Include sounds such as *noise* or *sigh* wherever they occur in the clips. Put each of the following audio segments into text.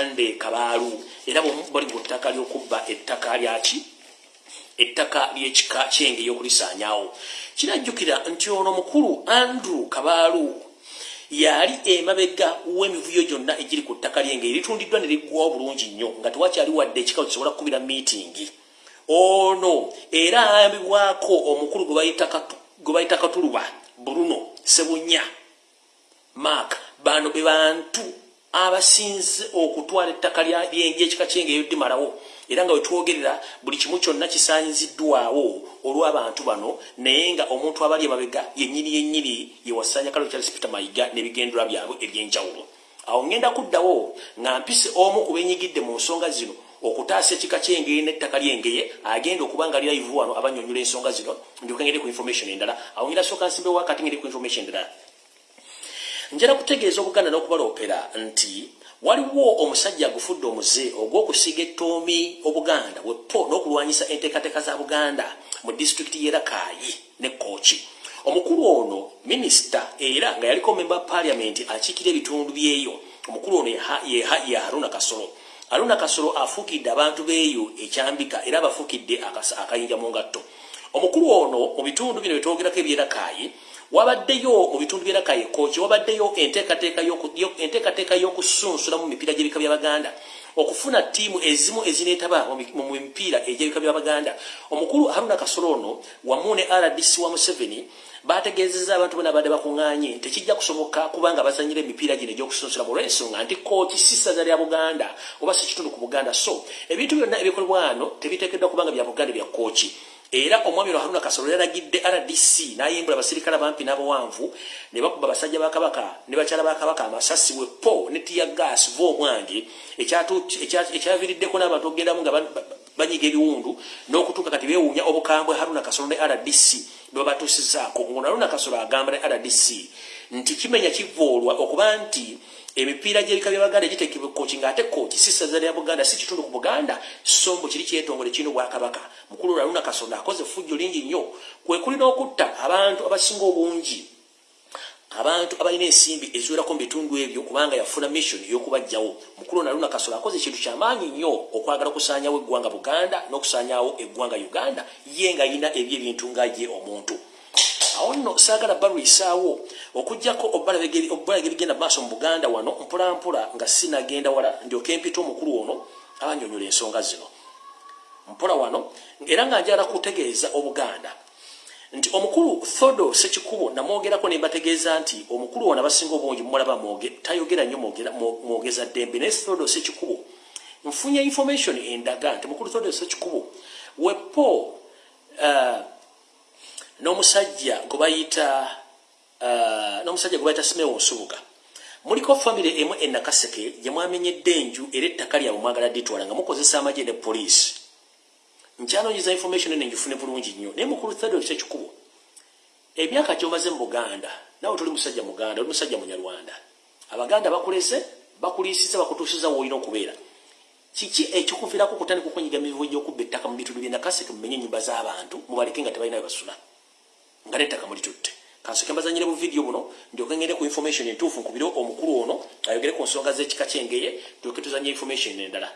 bugande kabaalu. Era bali mu ttaka ly'okubba ettaka lyaki ettaka ly'ekika kyenge y'okulisaanyawo kirajjukira nti ono mukulu andrew kabaalu yali emabega w'emivuyo gyonna egiri ku ttaka lyenge eritundiddwa ne liggwawo bulungi nnyo nga tewakyali wadde ekika kisobola kukubira miitingi ono era ayambibwako omukulu gwe bayita katuluba bruno sebunya mark bano be bantu abasinze okutwala ettaka lyekika kyenge eyoddimalawo era nga wetwogerera buli kimu kyonna kisanyiziddwawo olw'abantu bano naye nga omuntu abali emabega yennyini yennyini yewasanya kalo charles peter mayiga n'ebigendera byabwe ebyenjawulo. Awo ngenda kuddawo nga mpise omu ku benyigidde mu nsonga zino okutaasa ekika kyengeye n'ettaka lyengeye agenda okuba nga live wano abanyonyola ensonga zino ndyoka ngende ku information endala. Awo ngira sooka nsimbewo wakati ngende ku information endala njala kutegeeza obuganda n'okubaloopera nti waliwo omusajja agufudde omuze ogw'okusiga ettoomi obuganda wepo n'okulwanyisa enteekateeka za buganda mu disitulikiti yerakaayi ne kooki. Omukulu ono minisita era nga yaliko memba paliamenti akiikira ebitundu byeyo. Omukulu ono ye haruna kasolo. Aruna Kasolo afukidde abantu beeyo ekyambika era abafukidde akayinja mu ngatto. Omukulu ono mu bitundu bino byetwogerako ebyerakaayi wabaddeyo mu bitundu byerakaayi kooki wabaddeyo enteekateeka y'okusunsula mu mipiira gy'ebika by'abaganda okufuna ttiimu ezimu ezineetaba mu mipiira egy'ebika by'abaganda omukulu haruna kasolo ono wamu ne rdc wa museveni bategeezezza abantu bona badde bakuŋŋaanye tekijja kusoboka kubanga bazanyira emipiira gino egyokusunsula mu lwensonga nti kooti si ssaza lya buganda oba si kitundu ku buganda. So ebintu byonna ebikolebwa wano tebiteekeddwa kubanga bya buganda bya kooki era omwami lwa haruna kasolo yalagidde rdc n'ayimbula abasirikale abampi n'abawanvu ne bakuba abasajja ba kabaka ne bakyala ba kabaka amasasi wepo ne tiya gas va omwange. Ekyaviiriddeko n'abantu okugendamu nga banyiga ebiwundu n'okutuuka kati beewuunya obukambwe haruna kasolo ne rdc bwebatuusizaako ngono haruna kasolo agamba ne rdc nti kimenya kivoolwa okuba nti emipiira gyebika byabaganda gitekebwa kooki ngaate kooki si ssaza lya buganda si kitundu ku buganda so mbu kiri kyetongole kirina obwakabaka mukulu lwaluna kasonda akoze effujjo lingi nnyo. Kwe kuli n'okutta abantu abasinga obungi abantu abalina ensimbi eziwerako mu bitundu ebyo kubanga yafuna mission ey'okubajjawo mukulu naluna kasola akoze ekintu kyamaanyi nnyo okwagala okusaanyawo eggwanga buganda n'okusaanyawo eggwanga uganda. Ye nga yina ebyo ebintu nga ye omuntu awo nno saagala balwisaawo okugjako obbalaga ebigenda maaso mu buganda wano mpolampola nga sinagenda wala ndyoke mpita omukulu ono abanyonyola ensonga zino. Mpola wano era nga njala kutegeeza obuganda. Nti omukulu thodo sekikubo namwogerako nembategeeza nti omukulu wona basinga obungi mumulaba tayogera nnyo mwogeza ddembe. Naye thodo sekikubo nfunye information endaga nti mukulu thodo sekikubo wepo uh, n'omusajja gwebayita uh, n'omusajja gwebayita simewo nsubuga muliko famire emu enakaseke gyemwamenyedde enju era ettaka lyabwe mwagala ditwala nga mukozesa amagye ne poliisi. Nkyanoonyeza information ene njifune bulungi nnyo. Naye mukulu thado kyekikubo emyaka gyomaze mu buganda nawe toli musajja muganda oli musajja munyarwanda. Abaganda bakulese bakuliisiza bakutuusiza woolina okubeera. Kiki ekikuvirako kutandika okwenyiga mivuo gyokubba ettaka mu bitundu byenakaseke mumenye enyumba z'abantu mubaleke nga tebalina webasula nga nettaka mulitutte kansoke mbazanyire bu vidiyo buno ndyoke ngende ku information entuufu nkubire omukulu ono ayogere ku nsonga z'ekika kyengeye tulyoke tuzanye information endala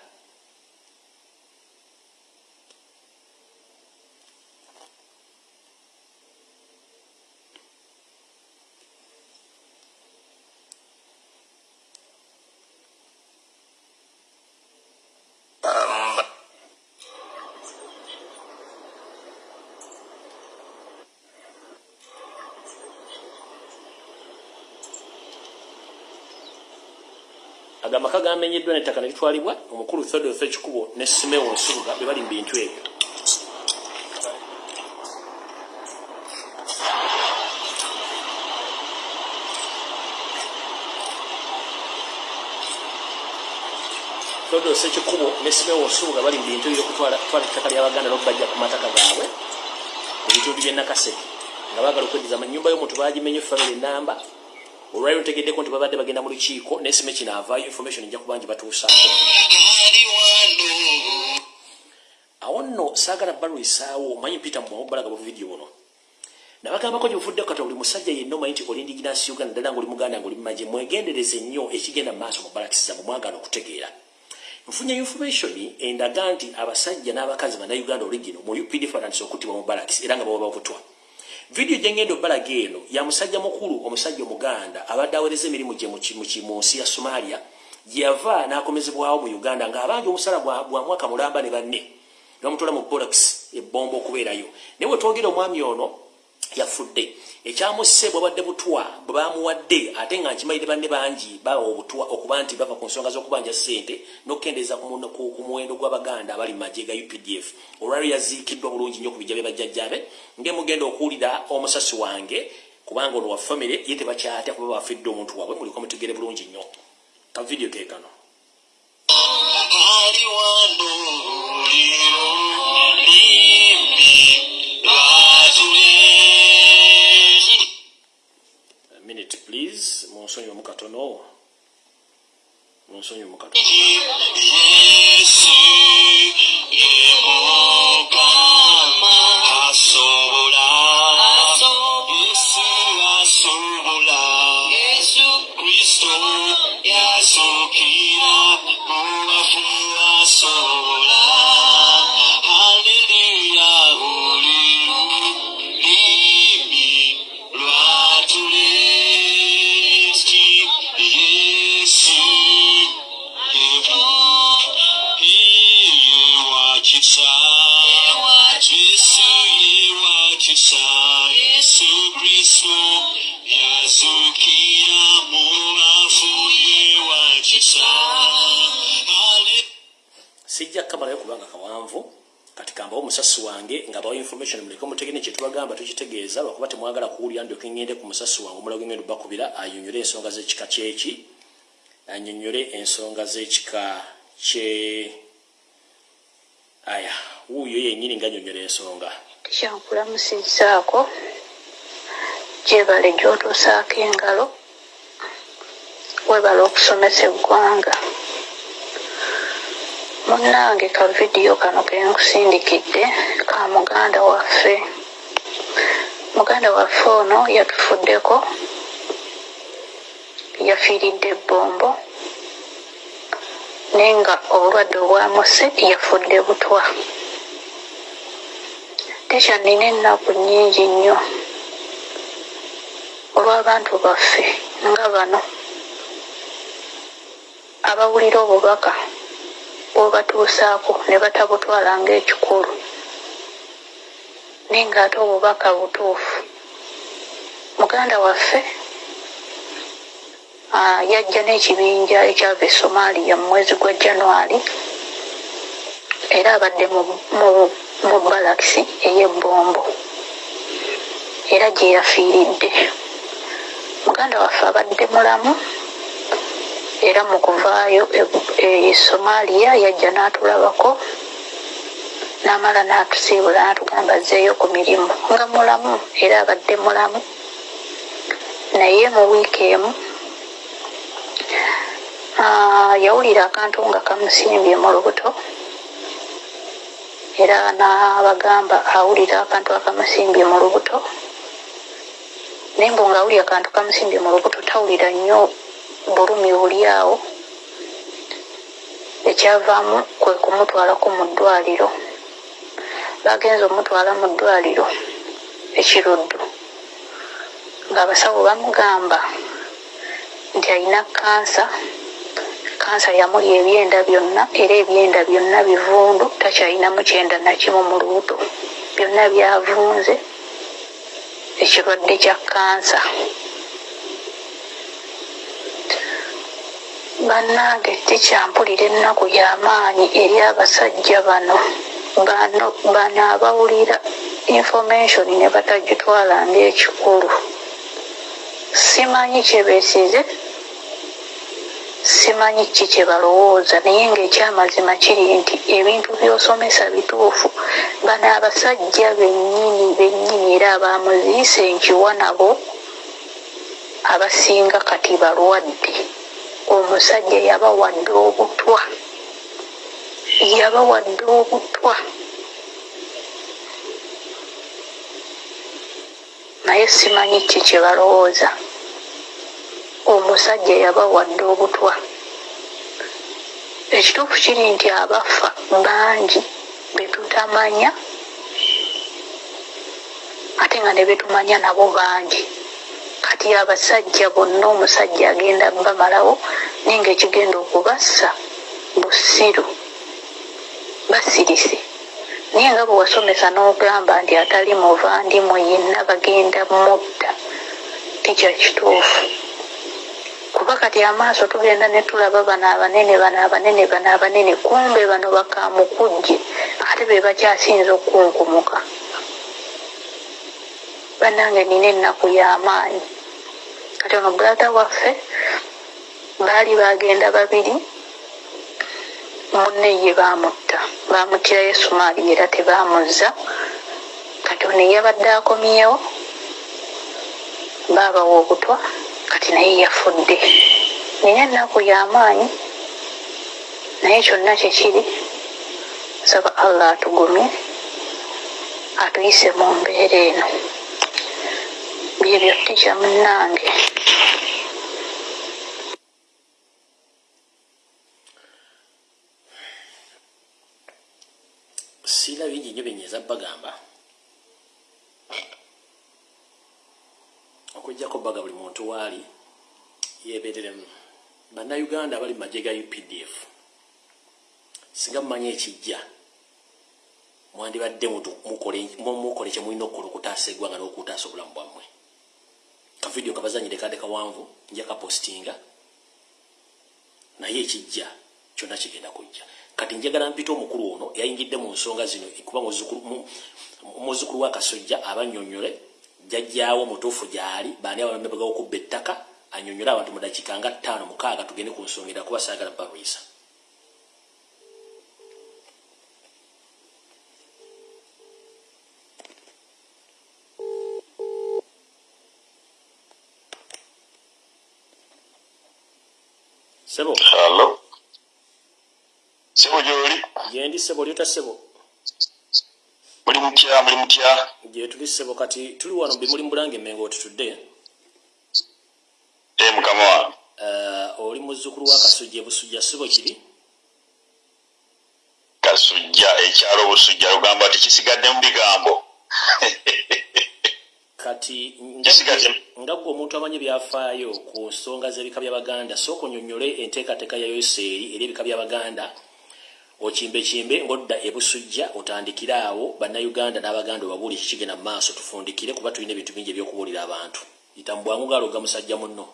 agamaka gamenyeddwa nettaka nelitwalibwa omukulu theodore ekikubo ne simewo nsubuga be bali mu bintu ebyo. Theodore ekikubo ne simewo nsubuga bali mu bintu ebyokutwala ettaka lyabaganda n'okubajja ku mataka gaabwe mu bitundu byenakaseke nga baagala okweddiza nyumba y'omuntu bagimenye famire enamba olwali lutegeddeko nti babadde bagenda mu lukiiko nesime kino avaayo information ejja kubangi batuusaako awo nno saagala balwisaawo omanyi mpita mubalaga bu vidiyo buno nabagambako gyebufudde kata buli musajja yenna omanyi nti oli indiginasi uganda ddala nga oli muganda nga oli mumaje mwegendereze nnyo ekigenda mu maaso mu balakisiza mu mwagala okutegeera. Nfunye information endaga nti abasajja n'abakazi bannayuganda origino mu updf batandise okuttibwa mu balakis era nga baba bavutwa vidiyo gyengenda obbalaga eno ya musajja mukulu omusajja omuganda abadde awereza emirimu gye mu nsi ya somalia gyeyava n'akomezebwawo mu uganda ng'abanja omusala bwa mwaka mulamba ne banne bamutwala mu bolax ebbomba okubeerayo. Naye wetwogera omwami ono yafudde. Ekyamusse bwabadde butwa bwe bamuwadde ate nga nkimayire banne bangi bawa obutwa okuba nti bava ku nsonga z'okubanja ssente n'okukendeeza ku muwendo gw'abaganda abali mu magye ga updf olwaliro yaziikiddwa bulungi nnyo ku bijja bye bajjajjabe ngaemugenda okuwulira omusasi wange kubanga ono wa famire ye tebakyatya kuba bafidde omuntu waabwe muliko mutegere bulungi nnyo. Ka vidiyo keekano please 所に向かって。Tukitegeeza lwakuba temwagala kuwulira ndyoke ngende ku musasi wange omulago ngendo bakubira anyonyole ensonga z'ekika kyeki anyonyole ensonga z'ekika kye aya wuuyo yennyini nga anyonyola ensonga. Tikyankulamusizaako gyebale gyotuusaako engalo webala okusomesa eggwanga. Munnange ka vidiyo kano kenkusindikidde ka muganda waffe muganda waffe ono yatufuddeko yafiiridde ebbombo naye nga obulwadde obwamuse yafudde butwa. Tekyannina ennaku nnyingi nnyo. Olw'abantu baffe nga bano abawulira obubaka bwobatuusaako ne batabutwala ngaekikulu naye ngaate obubaka butuufu. Muganda waffe yajja n'ekibinja ekyava e somaliya mu mwezi gwa januari era abadde mu balakisi ey'ebbombo era gye yafiiridde. Muganda waffe abadde mulamu era mu kuvaayo e somaliya yajja n'atulabako n'amala n'atusiibula n'atugamba azzeeyo ku mirimu. Nga mulamu era abadde mulamu. Naye mu wiiki emu yawulira akantu nga kamusimbye mu lubuto. Era n'abagamba awulira akantu akamusimbye mu lubuto. Naye mbu ngaawulira akantu kamusimbye mu lubuto tawulira nnyo bulumi buli awo. Ekyavaamu kwe kumutwalako mu ddwaliro bagenza omutwala mu ddwaliro ekiruddu. Ngaabasawo bamugamba nti alina kansa kansa yamuli ebyenda byonna era ebyenda byonna bivundu takyalinamu kyenda nakimu mu lubuto. Byonna byavunze ekirwadde kya kansa bannange tikyampulira ennaku y'amaanyi eri abasajja bano bano abawulira information ne batagitwala ngaekikulu simanyi kyebeesize simanyi ki kye balowooza naye ngaekyamazima kiri nti ebintu byosomesa bituufu. Bano abasajja bennyini bennyini era abamuziise nkiwa nabo abasinga kati balwadde. Omusajja yabawadde obutwa yabawadde obutwa naye simanyi ki kye balowooza. Omusajja yabawadde obutwa ekituufu kiri nti abafa bangi betutamanya ate nga ne betumanya nabo bangi. Kati abasajja bonna omusajja agenda bamalawo naye nga ekigenda okubassa busiru basirise naye nga bwe wasomesa n'ogamba nti atali muvandimu yenna bagenda mutta tekya kituufu. Kuba kati amaaso tugenda ne tulaba bano abanene bano abanene bano abanene kumbe bano bakamukujje ate be bakyasinza okunkumuka. Bannange nina ennaku y'amaanyi kati ono brata waffe baali bagenda babiri munne ye bamutta. Bamutira yesumaali era tebamuzza kati ono eyabadde akomyewo baabawa obutwa kati naye yafudde. Nina ennaku y'amaanyi naye kyonna kyekiri saba allah atugumye atuyise mu mbeera eno. Byebyo tikya munnange siina bingi nnyo byenyeza bagamba okugjako baga buli muntu waali yebeereremu bannayuganda abali mu magye ga updf singa mumanyi ekijja mwandibadde mukole kyemulina okukola okutaasa eggwanga n'okutaasa obulamu bwammwe. Kavidiyo kabazanyire kade kawanvu nja kapostinga naye ekijja kyonna kigenda kujja kati njagala mpita omukulu ono yayingidde mu nsonga zino kuba muzzukulu wa kasojja abanyonyole jajjaawo mutuufu gyali baani abamebagawo okubba ettaka anyonyole abantu mu dakiika nga ttaano mukaaga tugende ku nsonga era kuba saagala balwisa sebo Hello. Sebo gyoli? Gyendi sebo lyota sebo Muli mutya, muli mutya? gye tuli sebo kati tuli wano bimuli mbulange emengo otutudde Eh mukama wange. uh, oli muzzukulu wa kasujja ebusujja sibo kiri Kasujja ekyalo obusujja lugamba tekisigadde mu bigambo. *laughs* kati nga gwe omuntu amanyi byafaayo ku nsonga z'ebika by'abaganda sooka onyonyole enteekateeka ya yoseeri eri ebika by'abaganda okimbekimbe ng'odda ebusujja otandikire awo bannayuganda n'abaganda obabuuli kikigenda mu maaso tufundikire kuba tulina ebintu bingi ebyokubuulira abantu. Yita mu bwangu gaaloga musajja munno.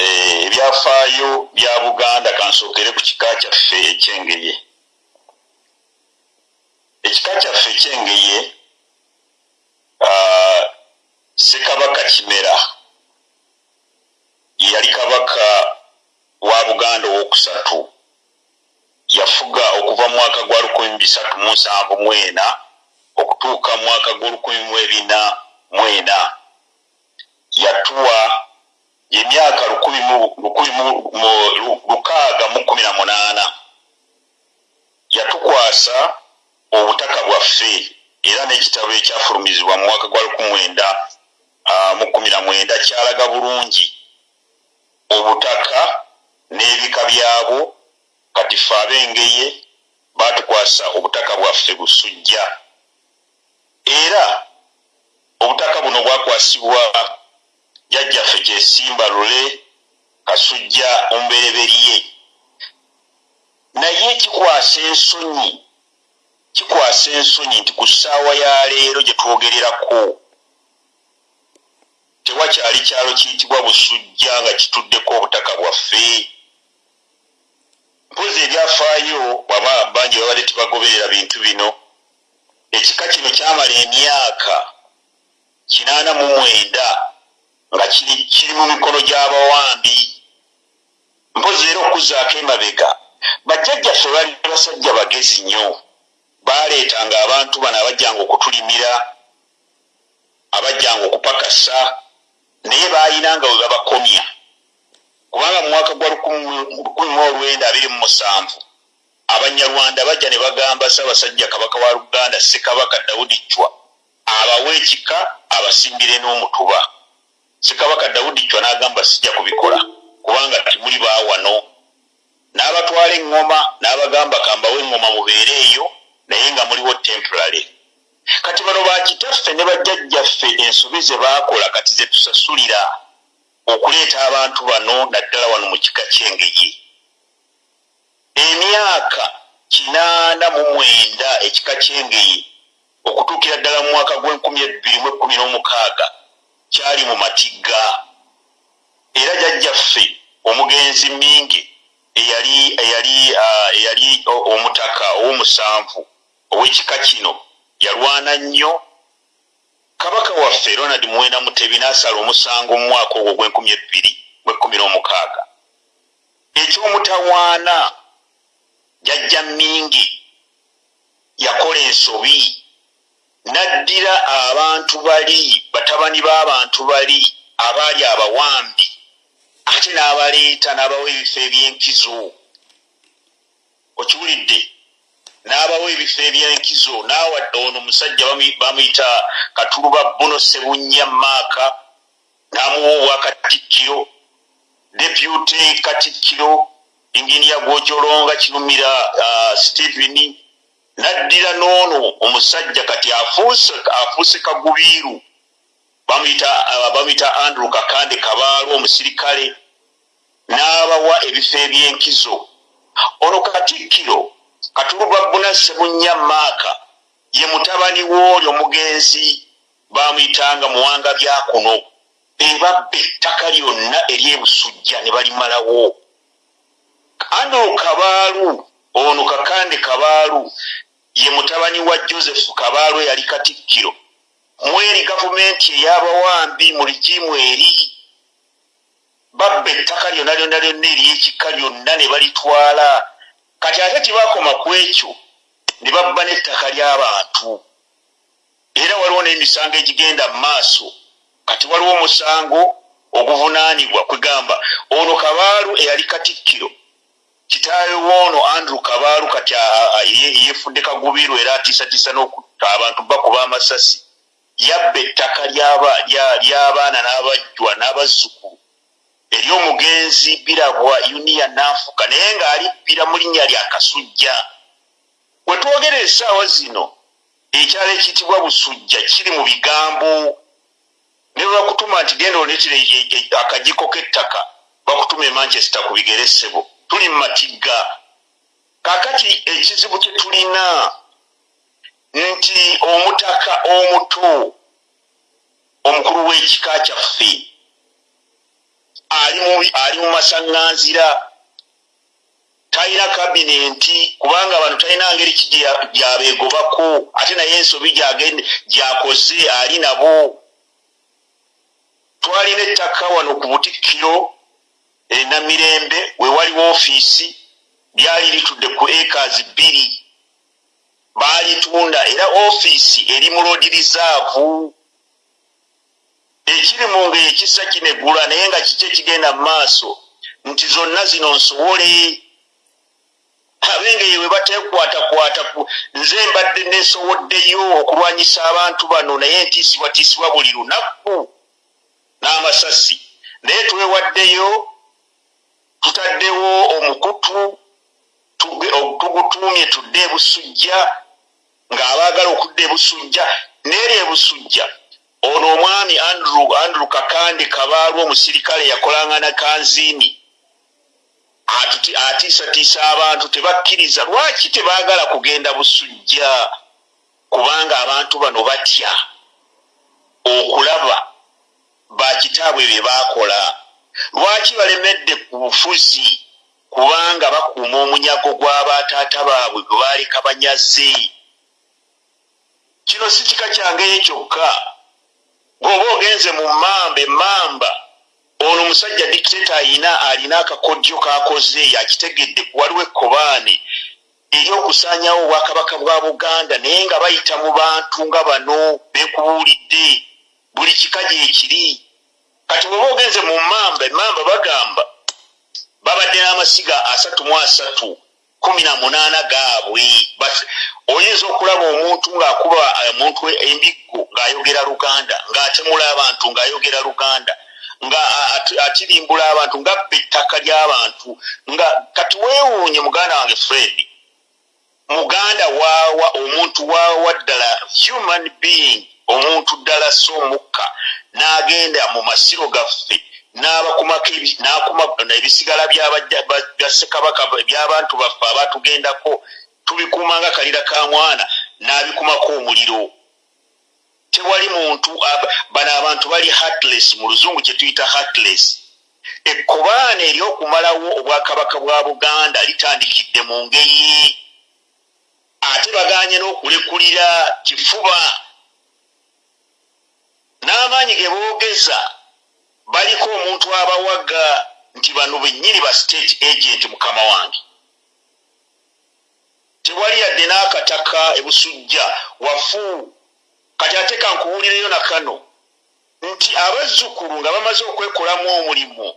Eh, ebyafaayo bya Buganda kansookere ku kika kyaffe ekyengeye. Ekika kyaffe ekyengeye ah, Ssekabaka Kimera ye yali kabaka wa Buganda owookusatu yafuga okuva mu mwaka gwa lukumi bisatu mu nsanvu mwena okutuuka mu mwaka gw'olukumi mu ebina yatuwa mu- mu- mu- lu- lukaaga mu kumi na munaana. Yatukwasa obutaka bwaffe era n'ekitabo ekyafulumizibwa mu mwaka gwa lukumi mwenda mu kumi na mwenda kyalaga bulungi. Obutaka n'ebika byabwo kati ffe abengeye baatukwasa obutaka bwaffe busujja. Era obutaka buno bwakwasibwa jjajjaffe kyesimba lule kasujja omubereberye. Naye kikwasa ensonyi kikwasa ensonyi nti ku ssaawa ya leero gye twogererako tewakyali kyalo kiyitibwa busujja nga kituddeko obutaka bwaffe mpozi ebyafaayo waba bangi babadde tebagoberera bintu bino. Ekika kino kyamala emyaka kinaana mu mwenda nga kiri mu mikono gy'abawambi. Mpozi era okuzaako emabega bajjajjaffe bali basajja bagezi nnyo. Baaleetanga abantu bano abajjanga okutulimira abajjanga okupakasa naye baayinanga we babakomya kubanga mu mwaka gwa lukumi mu olwenda abiri mu musanvu abanyarwanda bajja ne bagamba ssaabasajja kabaka wa luganda ssekabaka dawudi cwa abawe ekika abasimbire n'omutuba. Ssekabaka dawudi cwa n'agamba sijja kubikola kubanga timuli baawano n'abatwala eŋŋoma n'abagamba kambawo eŋŋoma mubeere eyo naye nga muliwo temporary. Kati bano bakitaffe ne bajjajjaffe ensobi ze baakola kati ze tusasulira okuleeta abantu bano naddala wano mu kika kyengeye emyaka kinaana mu mwenda ekika kyengeye okutuukira ddala mu mwaka gw'enkumi ebbiri mu ekkumi n'omukaaga kyali mu matigga era jajjaffe omugenzi mingi eyali eyali eyali omutaka ow'omusanvu ow'ekika kino yalwana nnyo kabaka waffe ronald muwenda mutebi n'asala omusango mu mwaka ogwo gw'enkumi ebbiri mu ekkumi n'omukaaga. Ekyomutawaana jajja mingi yakola ensobi n'addira abantu bali batabani b'abantu bali abaali abawambi ate n'abaleeta n'abawa ebifo eby'enkizo. Okiwulidde n'abawa ebifo eby'enkizo n'awadde ono omusajja bamuyita katuluba buno sebunnya maaka n'amuwa obwakatikkiro depute katikkiro inginiya gwojolonga kirumira uh, stephen n'addira n'ono omusajja kati afuuse kagubiiru. Bamuyita uh, andrew kakande kabaalo omusirikale n'abawa ebifo eby'enkizo. Ono katikkiro katuluba bunase bunnya maaka ye mutabani w'oli omugenzi bamuyitanga muwanga byakuno ebabba ettaka lyonna eryebusujja ne balimalawo. Andrew kabaalu ono kakande kabaalu ye mutabani wa joseph kabaalu eyali katikkiro. Mweri gavumenti ey'abawambi mu ligimu eri babba ettaka lyonna lyonna lyonna eryekika lyonna ne balitwala kati ate tibakoma ku ekyo ne babba n'ettaka ly'abantu. Era waliwo n'emisango egigenda mu maaso. Kati waliwo omusango oguvunaanibwa kwegamba ono kabaalu eyali katikkiro. Kitaawe woono andrew kabaalu kati yefudde kagubiru era atiisatiisa n'okutta abantu bakuba amasasi. Yabba ettaka ly'abaana n'abajjwa n'abazzukulu eri omugenzi birabwa uniya nanfuka naye ng'alibbira mu linnya lya kasujja. We twogera essaawa zino ekyalo ekiyitibwa busujja kiri mu bigambo ne lwakutuma nti genda oletera akajiko k'ettaka bakutuma emanchester ku bigeresebo. Tuli mu matigga kaakati ekizibu kye tulina nti omutaka omuto omukulu w'ekika kyaffe ali mu masaŋŋanzira. Talina kabinenti kubanga abantu talina ngeri ki gyabeegobako ate naye ensobi gyakoze ali nabo. Twalina ettaka wano ku butikkiro enamirembe we waliwo ofiisi lyali litudde ku ekazi bbiri. Baalitunda era ofiisi eri mu lodi rizaavu ekiri mu ngeri ekisa kinegula naye nga kiki ekigenda mu maaso nti zonna zino nsobole abengeyo we batekwatakwata nze mbadde nesoboddeyo okulwanyisa abantu bano naye ntiisibwatiisibwa buli lunaku n'amasasi. Naye twewaddeyo tutaddewo omukutu tugutuumye tudde ebusujja ng'abaagala okudda ebusujja neeri ebusujja ono omwami andrew andrew kakande kabaalwa omusirikale yakolanga na kanziini atiisatiisa abantu tebakkiriza. Lwaki tebaagala kugenda busujja kubanga abantu bano batya? Okulaba bakitaabwe bye baakola. Lwaki balemedde ku bufuzi kubanga bakuuma omunyago gw'abataata baabwe gwe baaleka banyaze kino si kika kyangeyo kyokka bw'oba ogenze mu mamba. Emamba ono omusajja dikiteta ayina alina akakodyo k'akoze yakitegedde. Waliwo ekkobaane eryokusaanyawo obwakabaka bwa buganda naye nga bayita mu bantu nga bano beekubuulidde buli kika gyekiri kati bw'oba ogenze mu mamba emamba bagamba babadde n'amasiga asatu mu asatu kumi na munaana gaabwe. Oyinza okulaba omuntu ng'akuba omuntu embiggo ng'ayogera luganda ng'atemula abantu ng'ayogera luganda nga akirimbula abantu ngabba ettaka ly'abantu nga kati weewuunye muganda wange fred muganda waawa omuntu waawa ddala human being omuntu ddala si omukka n'agenda mu masiro gaffe n'abakumako ebisigala bya ssekabaka by'abantu baffe abatugendako tubikuuma nga kalira ka mwana n'abikumako omuliro. Tewali muntu bano abantu bali heartless mu luzungu kye tuyita heartless. Ekkobaana eryokumalawo obwakabaka bwa buganda litandikidde mu ngeri ate baganye n'okulekulira kifuba. N'amaanyi ge boogeza baliko omuntu abawaga nti bano bennyini ba state agent mukama wange. Tewali yadde n'akataka ebusujja wafu. Kati ate kankuwulireyo na kano nti abazzukulu nga bamaze okwekolamu omulimu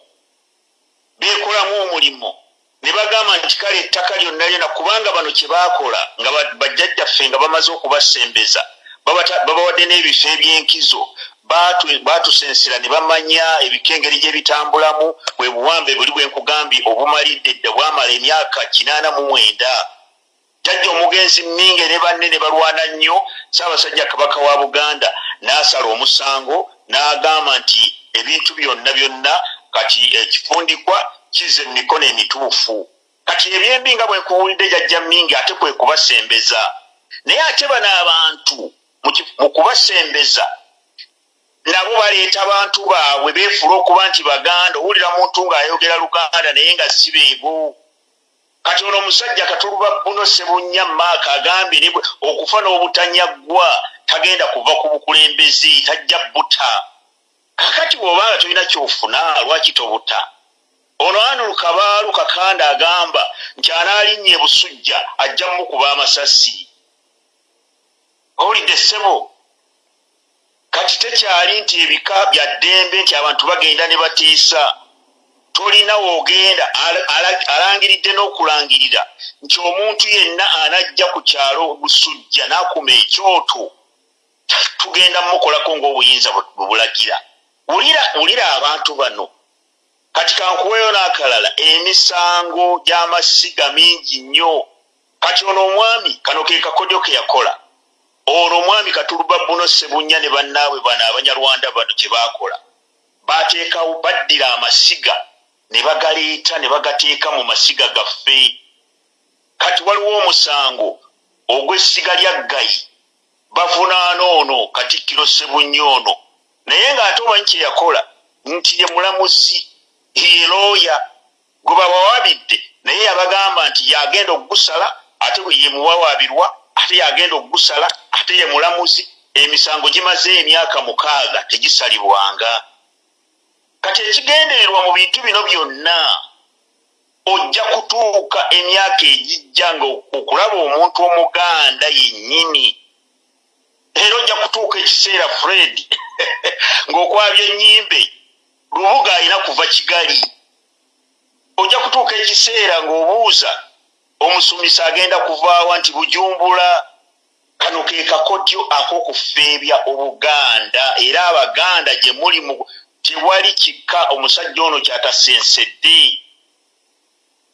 beekolamu omulimu ne bagamba nti kale ettaka lyonna lyona kubanga bano kye baakola nga bajjajjaffe nga bamaze okubasembeza babawadde n'ebifo ebyenkizo baatusensera ne bamanya ebikengeri gye bitambulamu. Bwe buwambe buli bwe nkugambye obumalidde dda bwamala emyaka kinaana mu mwenda. Jjajja omugenzi minge ne banne ne balwana nnyo. Saabasajja kabaka wa buganda n'asala omusango n'agamba nti ebintu byonna byonna kati ekifundikwa kize emikono emituufu. Kati ebyembi nga bwe nkuwulidde jjajja mingi ate kwe kubasembeza. Naye ate bano abantu mu kubasembeza nabo baleeta bantu baabwe beefula okuba nti baganda owulira muntu ng'ayogera luganda naye nga si beebo kati ono omusajja katuluba buno sebunya maaka agambye okufa n'obutanyaggwa tagenda kuva ku bukulembezi tajja buta. Kakati bw'obanga tolina kyofuna lwaki tobuta? Ono anu lukabaalu kakanda agamba nti anaalinnya ebusujja ajja mukuba amasasi. Owulidde ssebo kati tekyali nti ebika bya ddembe nti abantu bagenda ne batiisa. Tolina woogenda alangiridde n'okulangirira nti omuntu yenna anajja ku kyalo busujja n'akuma ekyoto. Tugenda mukolako ng'obuyinza bwebulagira wulira abantu bano. Kati kankuweyo n'akalala emisango gy'amasiga mingi nnyo. Kati ono omwami kano ke kakodyo ke yakola ono omwami katuluba buno sebunya ne bannaabwe bano abanyarwanda bano kye baakola. Bateekawo baddira amasiga ne bagaleeta ne bagateeka mu masiga gaffe. Kati waliwo omusango ogw'essiga lya ggayi. Bavunaana ono katikkiro sebunnya ono. Naye ng'ate omanyi kye yakola nti ye mulamuzi ye looya gwe bawawaabidde naye yabagamba nti yagenda okugusala ate ye muwawaabirwa ate yagenda okugusala ate ye mulamuzi emisango gimaze emyaka mukaaga tegisalibwanga. Kati ekigendererwa mu bintu bino byonna ojja kutuuka emyaka egijja nga okulaba omuntu omuganda yennyini. Era ojja kutuuka ekiseera fred *laughs* ng'okwabya ennyimbe lubuga alina kuva kigali. Ojja kutuuka ekiseera ng'obuuza omusumisa agenda kuvaawa nti bujumbula kano ke kakodyo ak'okufeebya obuganda. Era abaganda gye muli mu tewali kika omusajja ono kyatasensedde.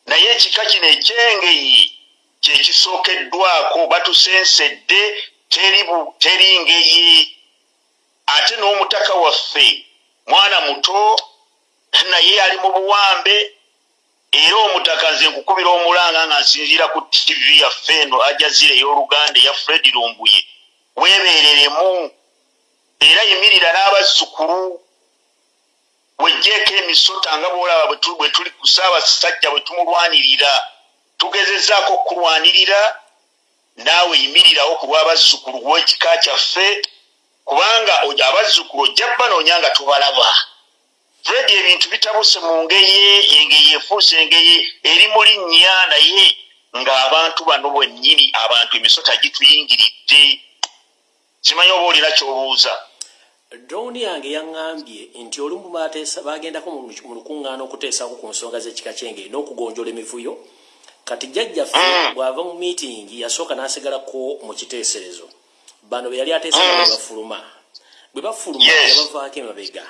Naye ekika kino ekyengeyi kyekisookeddwako batusensedde teri ngeyi. Ate n'omutaka waffe mwana muto naye ali mu buwambe era omutaka nze nkukubira omulanga nga nsinziira ku tivi yaffe eno ajazira ey'oluganda eya fred lumbuye weebeereremu era yimirira n'abazzukulu wejjeeko emisota nga bwolaba bwe tuli ku ssaabasajja bwe tumulwanirira. Tugezezaako okulwanirira naawe yimirirawo ku lw'abazzukulu w'ekika kyaffe kubanga abazzukulu ojja banoonya nga tubalaba fred ebintu bitabuse mu ngeye engeye efuuse engeye eri mu linnya naye ng'abantu bano bwennyini abantu emisota gituyingiridde. Simanyi oba olina ky'obuuza? Drowni yange yaŋŋambye nti olumu bagendako mu lukuŋŋaana okuteesako ku nsonga z'ekika kyenge n'okugonjola emivuyo. Kati jjajjaffe mm. bw'ava mu miitingi yasooka n'asigalako mu kiteeserezo. Bano be yali ateesa nga bwe bafuluma. Bwe bafuluma yabavaako emabega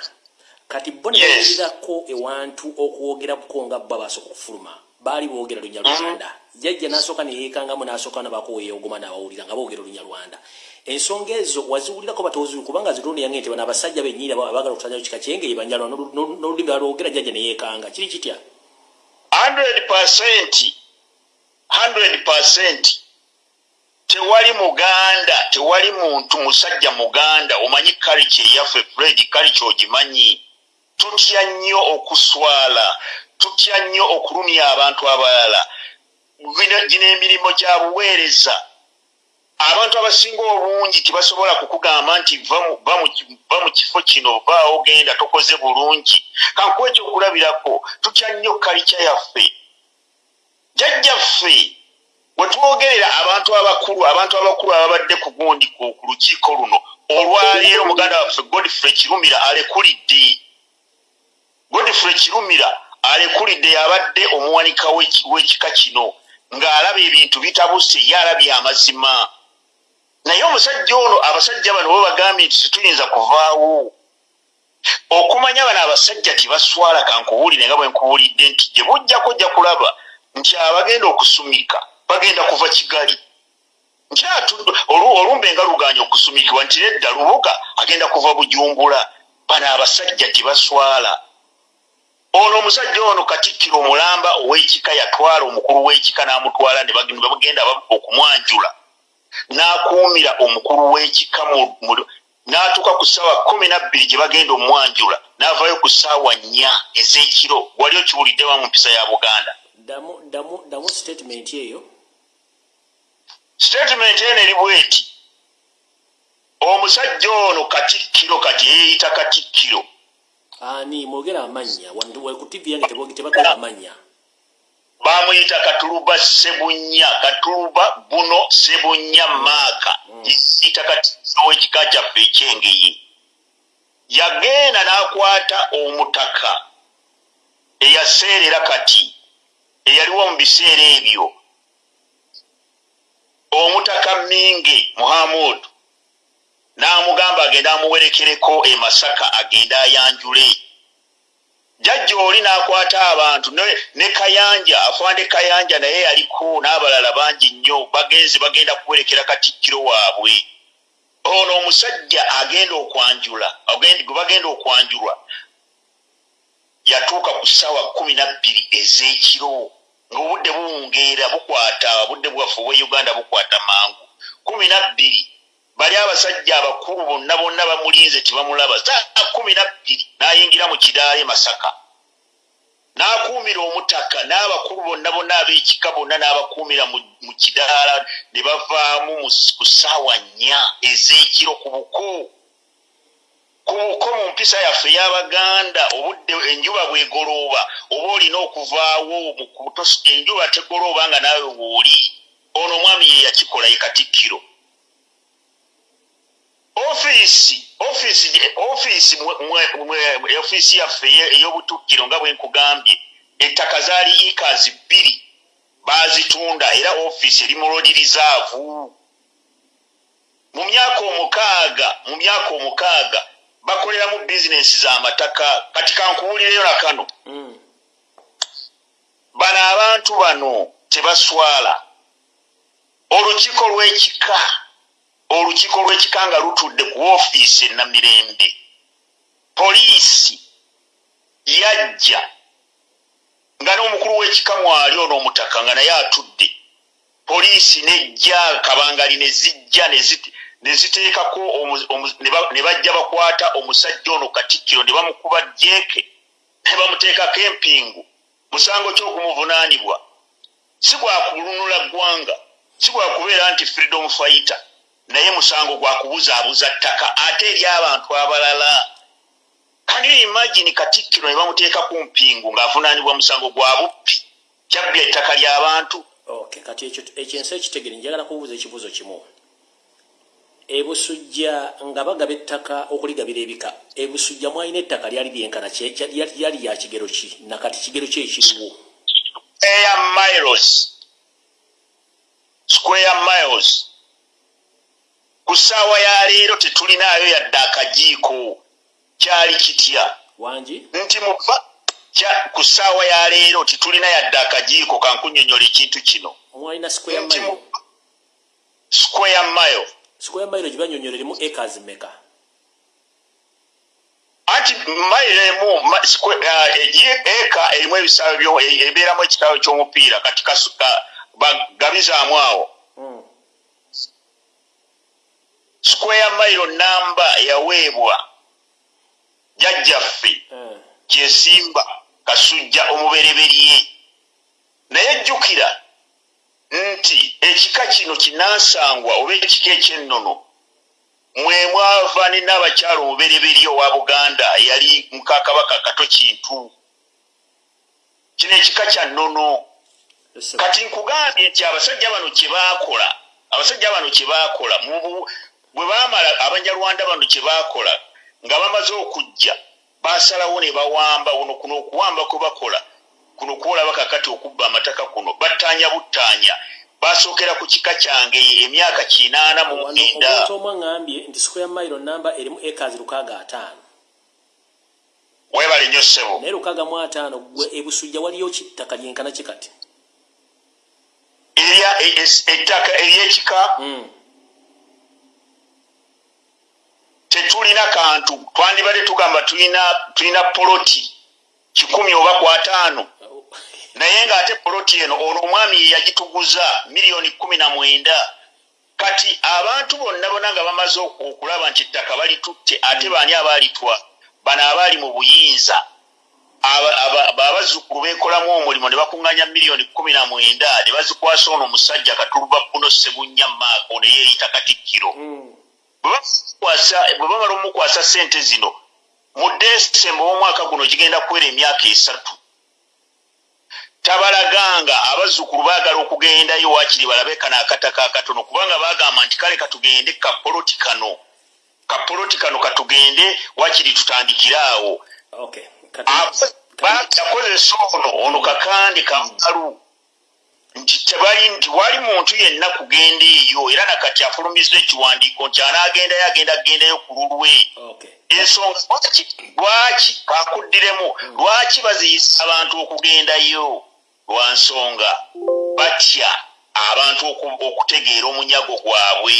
kati bo ne bayirirako ewantu okwogerako nga bba basooka okufuluma. Baali boogera lunyalwanda jjajja n'asooka neyeekangamu n'asooka nabakoweeyogoma n'abawulira nga boogera olunyalwanda ensonga ezo waziwulirako batoziwi kubanga zirundi yange nti bano abasajja bennyini abagala okusanyayo kika kyenge yebanjalwa n'olulimi balwogera jjajja neyeekanga kiri kitya? 100 100 tewali muganda tewali muntu musajja muganda omanyi kalica eyaffe fred kalica ogimanyi tutya nnyo okuswala tutya nnyo okulumya abantu abalala. Gino emirimu gya buweereza. Abantu abasinga obungi tibasobola kukugamba nti va mu kifo kino vaawo genda tokoze bulungi. Kankuwa ekyokulabirako tutya nnyo kalica yaffe. Jajjaffe wetwogerera abantu abakulu abantu abakulu ababadde ku gundi ku lukiiko luno olwaleero muganda waffe godfrey kirumira alekulidde godfrey kirumira alekulidde yabadde omuwanika w'ekika kino ng'alaba ebintu bitabuse ye alabye amazima. Naye omusajja ono abasajja bano bo bagambye nti situyinza kuvaawo. Okumanya bano abasajja tibaswala kankubuulire nga bwe nkubuulidde nti gye bujjako ojja kulaba nti abagenda okusumika bagenda kuva kigali. Olumbe nga luganya okusumikibwa nti nedda lubuga agenda kuva bujumbula bano abasajja tibaswala ono omusajja ono katikkiro omulamba ow'ekika yatwala omukulu w'ekika n'amutwala ne bagenda okumwanjula. N'akuumira omukulu w'ekika n'atuuka ku ssaawa kumi nabbiri gye bagenda omwanjula n'avaayo ku ssaawa nnya ez'ekiro wali okiwuliddewa mu mpisa ya buganda. Damu statement eyo. Statement eno eri bweti. Omusajja ono katikkiro kati yeeyita katikkiro ani mwogera amanya ku tv yange tebakola amanya. Bamuyita katuluba sebunya katuluba buno sebunya maaka. Yita katikkiro w'ekika kyaffe ekyengeye yagenda n'akwata omutaka eyaseerera kati eyaliwo mu biseera ebyo. Omutaka minge muhamudu n'amugamba agende amuwerekereko e masaka agende ayanjule. Jajja oli n'akwata abantu ne kayanja afande kayanja naye yaliko n'abalala bangi nnyo bagenzi bagenda kuwerekera katikkiro waabwe. Ono omusajja agenda okwanjula gwe bagenda okwanjulwa yatuuka ku ssaawa kumi nabbiri ez'ekiro ng'obudde buwungeera bukwata obudde bwaffe obwe uganda bukwata mangu. Kumi nabbiri bali abasajja abakulu bonna bonna bamulinze tebamulaba saa kumi nabbiri n'ayingira mu kidaala e masaka. N'akuumira omutaka n'abakulu bonna bonna ab'ekika bonna n'abakuumira mu kidaala ne bavaamu ku ssaawa nnya ez'ekiro ku buko ku buko mu mpisa yaffe ey'abaganda obudde enjuba bwegolooba oba olina okuvaawo enjuba tegolooba nga naawe wooli ono omwami ye yakikola ye katikkiro ofiisi ofiisi ofiisi ofiisi yaffe ey'obutukkiro nga bwe nkugambye ettaka zaali ikazi bbiri baazitunda era ofiisi eri mu lodirizaavu mu myaka omukaaga mu myaka omukaaga bakoleramu bizinesi z'amataka kati kankubulireyo na kano. Mm. bano abantu bano tebaswala. Olukiiko lw'ekika olukiiko lw'ekika nga lutudde ku ofiisi enamirembe poliisi yajja nga n'omukulu w'ekika mwali ono omutaka nga naye atudde. Poliisi nejja kabangali ne zijja ne ziteekako ne bajja bakwata omusajja ono katikkiro ne bamukuba jeeke ne bamuteekako empingu. Musango ky'okumuvunaanibwa si gwakulunula ggwanga si gwakubeera nti freedom fighter naye musango gwakubuzaabuza ttaka ate eri abantu abalala kanyo imagini katikkiro ne bamuteeka ku mpingu ng'avunaanibwa musango gwa buppi? Kyabbya ettaka ly'abantu kati ekyensi ekitegere njagala kubuuza ekibuuzo kimu. Ebusujja nga bagaba ettaka okuligabira ebika ebusujja mwalina ettaka lyali lyenkana lyali ya kigero ki? Nakati kigero ki ekiriwo? Miles. Square miles ku ssaawa ya leero tetulinaayo yadde akajiiko. Kyali kitya? Wangi nti muba kya- ku ssaawa ya leero titulina yadde akajiiko kankunyonyola ekintu kino. Square nti mile. square mile. Square mile gye banyonyola erimu acres meka anti mile emu eka erimu ebisaawe byo- e- ebeeramu ekitaawe ky'omupiira kati kasu- ka- bagabizaamu awo Mm. Square mile namba yaweebwa jjajjaffe Eh. kyesimba kasujja omubereberye. Naye jjukira nti ekika kino kinansangwa oba ekika ekyennono mwe mwava ne n'abakyala omubereberye owa buganda yali mukakabaka kato kintu. Kino ekika kya nnono. Kati nkugambye nti abasajja bano kye baakola abasajja bano kye baakola bwe baamala abanyarwanda bano kye baakola nga bamaze okujja basalawo ne bawamba uno kuno okuwamba kwe bakola. Kuno kwolaba kakati okubba amataka kuno battaanya buttaanya. Basookera ku kika kyange emyaka kinaana mu mwenda omu aŋŋambye nti square mile namba erimu acres lukaaga ataano. Weebale nnyo ssebo. Naye lukaaga mu ataano gwe ebusujja waliyo kittaka lyenkana ki kati? E- es- ettaka ery'ekika Mm. Tetulina kantu. Twandibadde tugamba tulina poloti kikumi oba kwataano naye ng'ate poloti eno olwo omwami ye yagituguza miliyoni kumi na mwenda. Kati abantu bonna bonna nga bamaze oku- okulaba nti ettaka balitutte ate baani abaalitwa bano abaali mu buyinza. Aba- aba- ba- abazzukulu beekolamu omulimu ne bakuŋŋanya miliyoni kumi na mwenda ne bazikwasa ono omusajja katuluba buno sebunya maako ne yeeyita katikkiro. Mm. Bwe bamala omukwasa sente zino mu desemba w'omwaka guno gigenda kuwera emyaka esatu. Tabalaganga abazzukulu baagala okugendayo waakiri balabe kano akataka akatono kubanga bagamba nti kale katugende kapoloti kano kapoloti kano katugende waakiri tutandikire awo. Okay. Yakozesa ono ono kakande kankalu nti tebali nti wali muntu yenna kugenda eyo era nakati afulumiza ekiwandiiko nti anaagendayo agenda kugendayo ku lulwe. Ensonga lwaki lwaki kakuddiremu lwaki baziyisa abantu okugendayo? Lwa nsonga batya abantu oku- okutegeera omunyago gwabwe.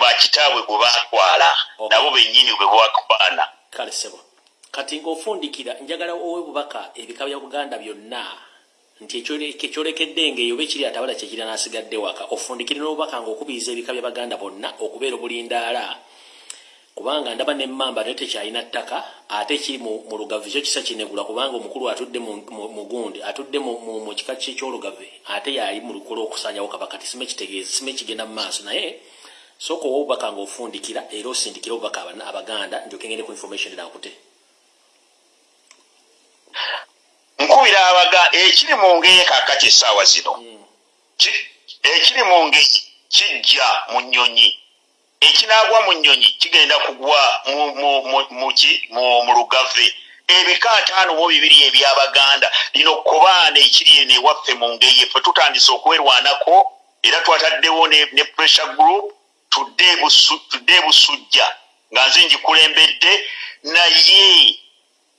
Bakitaabwe gwe batwala nabo bennyini bwe bakwana kale sebo kati ng'ofundikira njagala owe bubaka ebika bya buganda byonna nti ekyole- ekyolekedde ngaeyo oba ekiri atabala kyekiri n'asigadde waka ofundikire n'obubaka ng'okubiriza ebika bya baganda bonna okubeera obulindaala kubanga ndaba nemmamba naye tekyalina ttaka ate kiri mu lugavu kyo kisa kinegula kubanga omukulu atudde mu- gundi atudde mu- kika kye kyolugave ate yali mu lukola okusanyawo kabaka tisime kitegeeza sime kigenda mu maaso naye sooka owa obubaka ng'ofundikira era osindikira obubaka abaganda ndyoke ngende ku information erakute nkubira abaga ekiri mu ngeye kakati essaawa zino. Ki- ekiri mu nge kijja mu nnyonyi. Ekinaagwa mu nnyonyi kigenda kugwa mu- mu- lugave. Ebika ataano mu bibiri ebyabaganda. Lino kobaana ekiri eno ewaffe mu ngeye ffe tutandise okwerwanako era twataddewo ne, pressure group tudde e Busu- tudde e nga nze ngikulembedde naye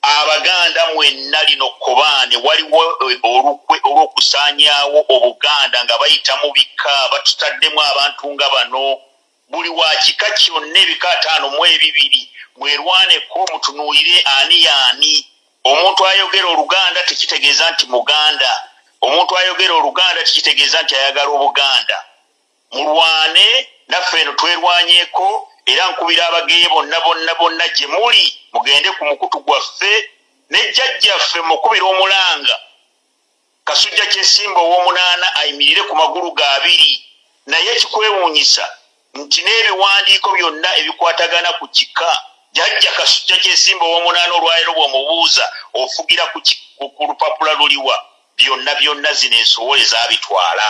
abaganda mwenna lino kobaane waliwo eh, olukwe olw'okusaanyaawo obuganda nga bayita mu bika batutaddemu abantu nga bano. Buli wa kika kyonna ebika ataano mu ebibiri mwerwaneko mutunuulire ani yaani? Omuntu ayogera oluganda tekitegeeza nti muganda. Omuntu ayogera oluganda tekitegeeza nti ayagala obuganda. Mulwane naffe eno twerwanyeeko era nkubira abageye bonna bonna bonna gye muli mugende ku mukutu gwaffe nejjajjaffe mukubira omulanga. Kasujja kyesimba ow'omunaana ayimirire ku magulu ga abiri naye kikwewuunyisa nti n'ebiwandiiko byonna ebikwatagana ku kika jjajja kasujja kyesimba ow'omunaana olwaliro bw'omubuuza ofugira ku lupapula luliwa byonna byonna zino ensowole zaabitwala.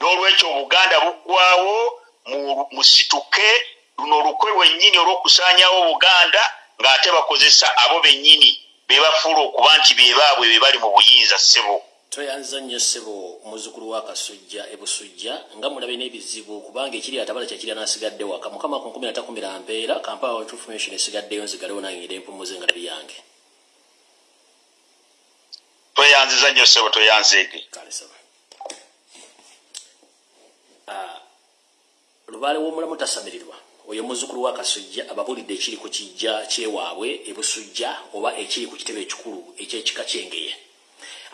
N'olwekyo obuganda buggwawo mu- musituke luno olukwe lwennyini olw'okusaanyawo obuganda ng'ate bakozesa abo bennyini bebafuula okuba nti bebaabwe be bali mu buyinza ssebo. Toyanza nnyo ssebo muzzukulu wa kasujja ebusujja nga mulabe n'ebizibu kubanga ekiri atabala kyekiri anasigadde waka. Mukama ku nkumi natakumira mpeera kampala wa information esigaddeyo nzigalewo nange ngire empumuze nga nabi yange. Mbatendereza nnyo sebo toyanzeege kale sawa Ah, lubaale w'omulamu tasamirirwa oyo muzzukulu wa kasujja ababulidde ekiri ku kijja kyewaabwe ebusujja oba ekiri ku kitebe ekikulu ekyekika kyengeye.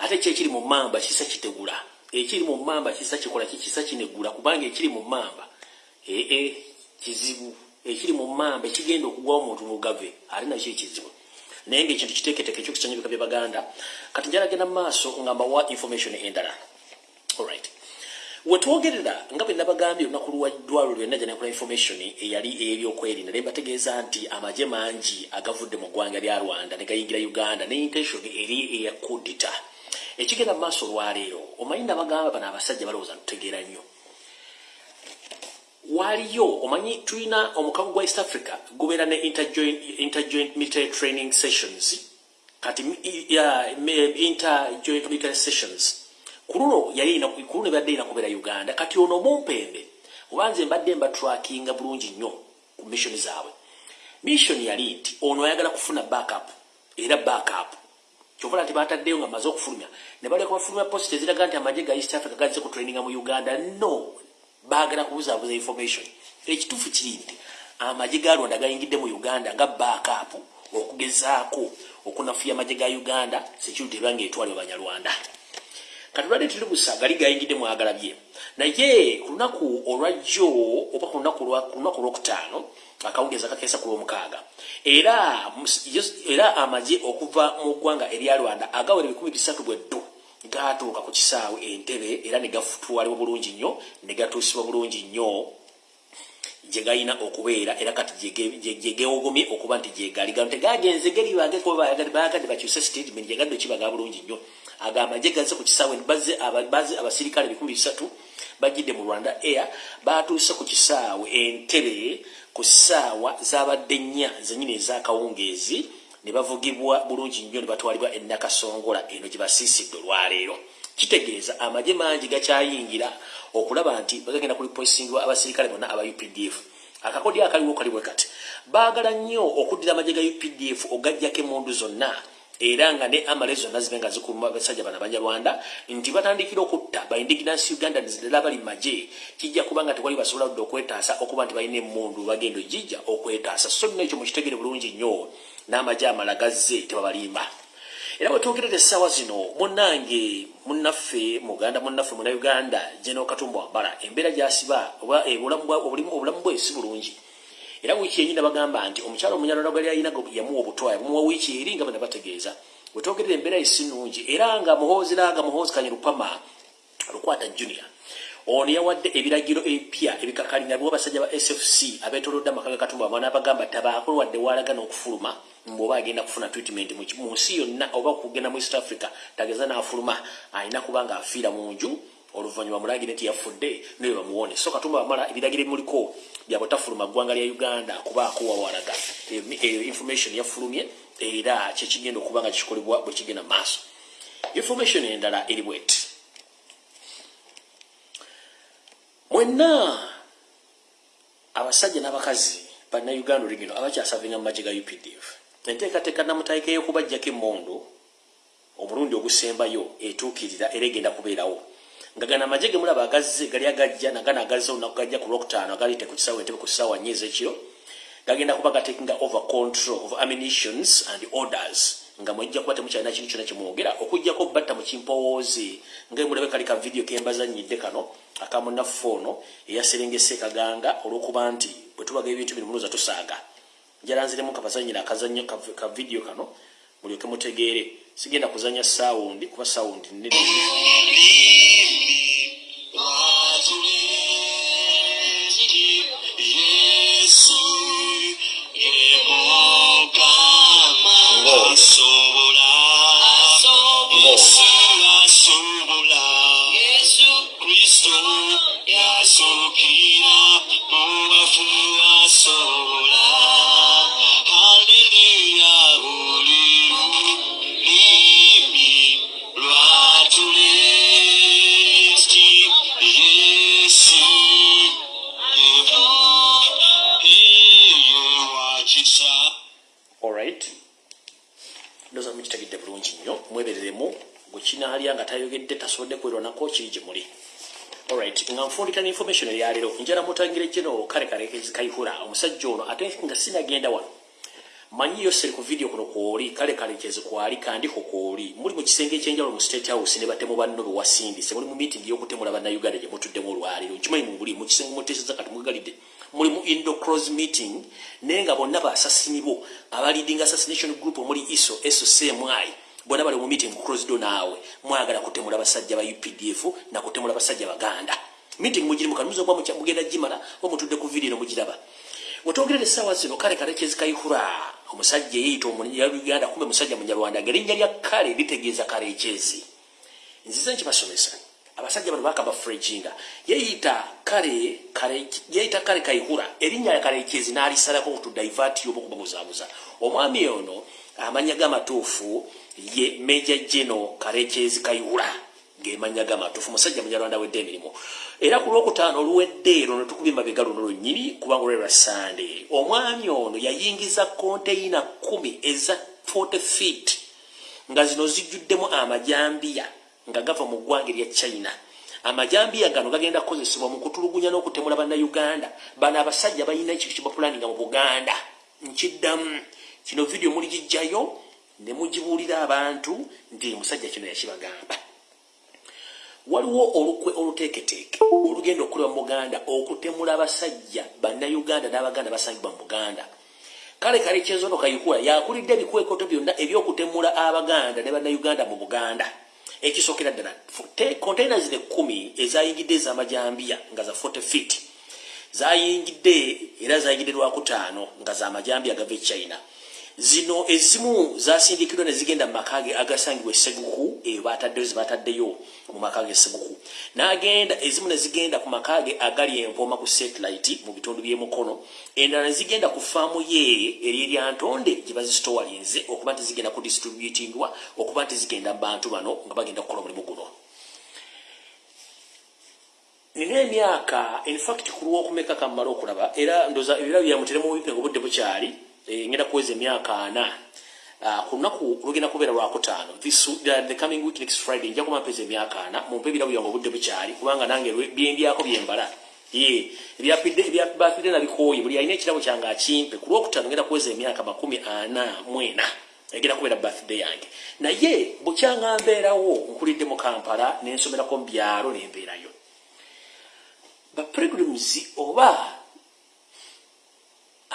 Ate kyekiri mu mamba kisa kitegula. Ekiri mu mamba kisa kikola kikisa kinegula. Kubanga ekiri mu mamba ee kizibu. Ekiri mu mamba ekigenda okugwawo omuntu mugave ate nakyo ekizibu? Naye ngaekintu kiteeketeeke ekyokisanya bika bye baganda. Kati njalagenda mu maaso nga mbawa information endala. Alright wetwogerera nga bwe nabagambye olunaku luwaddwalo lwenna gyanakula information eyali eyebyokwerinda naye mbategeeza nti amagye mangi agavudde mu ggwanga lya rwanda ne gayingira uganda ne intention eri eya kudita. Ekigenda mu maaso olwaleero omanyi nabagamba bano abasajja balowooza ntutegeera nnyo. Waliyo omanyi tulina omukago gwa east africa gubeera ne interjoint, military training sessions. Kati interjoint military sessions kuluno yali kuluno ebadde ina kubeera uganda. Kati ono omumpembe obanze mbadde mbatrakinga bulungi nnyo ku mission zaabwe. Mission yali nti ono ayagala kufuna backup era backup. Kyovala nti bataddeyo nga maze okufulumya ne baleka bafulumya post eziraga nti amagye ga east africa gaze ku traininga mu uganda no baagala kubuzaabuza information. Ekituufu kiri nti amagye ga rwanda gayingidde mu uganda nga backup okugezaako okunafuya amagye ga uganda security eba ngaetwalibwa banyarwanda kati lwadde tuli busa gali gayingidde mwagalabye naye ku lunaku olwajjo oba ku lunaku olwokutaano akawungeza kakeesa ku lwomukaaga. Era era amagye okuva mu ggwanga erya rwanda agawera ebikumi bisatu bweddu gatuuka ku kisaawe entebe era ne gafutwalibwa bulungi nnyo ne gatuusibwa bulungi nnyo. Gye galina okubeera era kati gyegewogomye okuba nti gyegali gano tegagenze geri bayagadde bakyuse statement gyegadde kibaga bulungi nnyo agamba gye gaze ku kisaawe. Bazze abasirikale bikumi bisatu bajjidde mu rwanda air batuuse ku kisaawe entebe ku ssaawa zabadde nnya zenyini ezakawungeezi ne bavugibwa bulungi nnyo ne batwalibwa enakasongola eno gye basiisidde olwaleero. Kitegeeza amagye mangi gakyayingira okulaba nti bagagenda kulipoisingibwa abasirikale bonna aba updf akakodi akaliwo kalibwe kati. Baagala nnyo okuddira amagye ga updf ogajjako emundu zonna era nga ne amale zonna zibe nga zikuluma basajja bana banyarwanda nti batandikira okutta baindiginansi uganda nzidala bali magye kijja kuba nga tewali basobola dde okwetaasa okuba nti balina emundu bagenda ojijja okwetaasa. So nno ekyo mukitegere bulungi nnyo. N'amagye amala gazze tebabalimba. Era bwetwogerera essaawa zino munange munnaffe muganda munnaffe muna uganda geno katumba wambala embeera gyasiba oba obulamu bwe si bulungi era wiiki yenyina bagamba nti omukyalo omunyalala gali alina yamuwa obutwaya bumuwa wiiki eri nga bana bategeeza. Wetwogerera embeera esi nungi era nga muhoozera nga muhoozi kanye lupama lukwata junior ono yawadde ebiragiro ebipya ebikakalina bwa basajja ba sfc abetolodde amaka ga katumba bamwana abagamba tabaako wadde walaga n'okufuluma mbwoba agenda kufuna treatment mu nsi yonna oba kugenda mu east africa tageza n'afuluma alina kuba nga afiira mu nju oluvannyuma mulagire nti yafudde naye bamuwone. So katumba bamala ebiragiro ebimuliko byabutafuluma ggwanga lya uganda kubaako wawalaga information yafulumye era kyekigenda okuba nga kikolebwa bwe kigenda mu maaso. Information endala eri bweti. Mwenna abasajja n'abakazi bannayuganda olugino abakyasavinga mu magye ga updf enteekateeka namutaika ey'okubajjako emmondo omulundi ogusembayo etuukirira era egenda kubeerawo nga gana amagye ge mulaba agazze gali agajja nagana agazze olunaku gajja ku lwokutaano agalite ku kisaawa entebe ku kisaawa nnya ez'ekiro gagenda kuba gatekinga over control of ammunitions and orders. Nga mwejja kuba temukyalina kintu kyona kimwogera okugjako batta mu kimpowoozi. Nga mulabe kali ka vidiyo kembazanyidde kano akamunaffe ono eyaserengese kaganga olw'okuba nti bwe tubaga ebintu bino munoza tusaaga. Njalanziremu kabazanyira akazannyo ka vidiyo kano mulyoke mutegeere. Sigenda kuzanya saawundi kuba saawundi nene asobola. Asobola. Yesu kristo mwebereremu bwekinaalya nga tayogedde tasobodde kwerwanako kiri gye muli. Alright nga nfundika neinformation eyaleero njala mutangire general kale kalekezi kaihura omusajja ono ate nga sinagenda wano. Manyiyo seri ku video kuno kwoli kale kalekezi kwali kandiko kwoli. Muli mu kisenge ekyenjawulo mu state house ne batemu banno bewasindise muli mu meeting y'okutemula bannayuganda gye mutuddemu olwaleero nkimanyi mubuli mu kisenge muteeseza kati mugalidde muli mu indo cross meeting naye nga bonna baasasini bo abaleading assassination group omuli iso socmi bonna bali mu meeting cross do naawe mwagala kutemula basajja ba updf nakutemula basajja baganda. Meeting mugiri mukanuza oba mugenda gimala oba mutudde ku video mugiraba. Wetwogerera essaawa zino kale kalekezi kaihura omusajja eyeyita omunyaluganda kumbe musajja munyarwanda ngerinnya lya kale litegeeza kalekezi nzize nkibasomesa. Abasajja bano bakaba frejinga yeyita kale kale yeyita kale kaihura erinnya lya kalekezi n'alisalako okutudaivaati oba okubabuzaabuza omwami ono amanya gamatuufu ye meja geno kalekezi kaihura gemanya gamatuufu musajja munyarwanda wedde emirimu. Era ku lwokutaano oluwedde ero netukubye mabega luno lwennyini kubanga olwe lwa sande omwami ono yayingiza konteyina kumi eza 40 feet nga zino zijjuddemu amajambiya nga gava mu ggwanga erya china. Amajambiya gano gagenda kukozesebwa mu kutulugunya n'okutemula bannayuganda. Bano abasajja balina ekintu kyebapulaninga mu buganda. Nkiddamu kino vidiyo muligijjayo ne mugibuulira abantu nti musajja kino yakibagamba. Waliwo olukwe oluteeketeeke olugenda okukolebwa mu buganda okutemula abasajja bannayuganda n'abaganda basangibwa mu buganda. Kale kale kyezono kayikula yakulidde ebikwekoto byonna ebyokutemula abaganda ne bannayuganda mu buganda. Ekisookera ddala containers ne kumi ezayingidde ez'amajambiya nga za 40 feet. Zayingidde era zayingidde lwakutaano nga za majambiya gava e china zino ezimu zasindikirwa ne zigenda mu maka ge agasangibwa eseguku eyo bataddeyo zebataddeyo mu maka ge eseguku n'agenda ezimu ne zigenda ku maka ge agali empooma ku satellite mu bitundu by'emukono endala ne zigenda ku faamu ye eri eryantonde gye bazisitowalinze okuba nti zigenda ku distributingwa okuba nti zigenda mu bantu bano nga bagenda kukola omulimu guno. Nina emyaka infact ku lwokumeka kammala okulaba era ndoza ebira byamuteremu bipe nga obudde bukyali ngenda kuweza emyaka ana uh, ku lunaku lugenda kubeera lwakutaano the coming week next friday nja kuba mpeza emyaka ana mumpe ebirabo byange obudde bukyali kubanga nange byembyako byembala ye ebyabafidde nabikooye buli alina ekirabo kyange akimpe ku lwokutaano ngenda kuweza emyaka makumi ana mwena egenda kubeera birthday yange. Naye bukyanga mbeerawo nkulidde mu kampala nensomerako mu byalo nembeerayo bapilgrims oba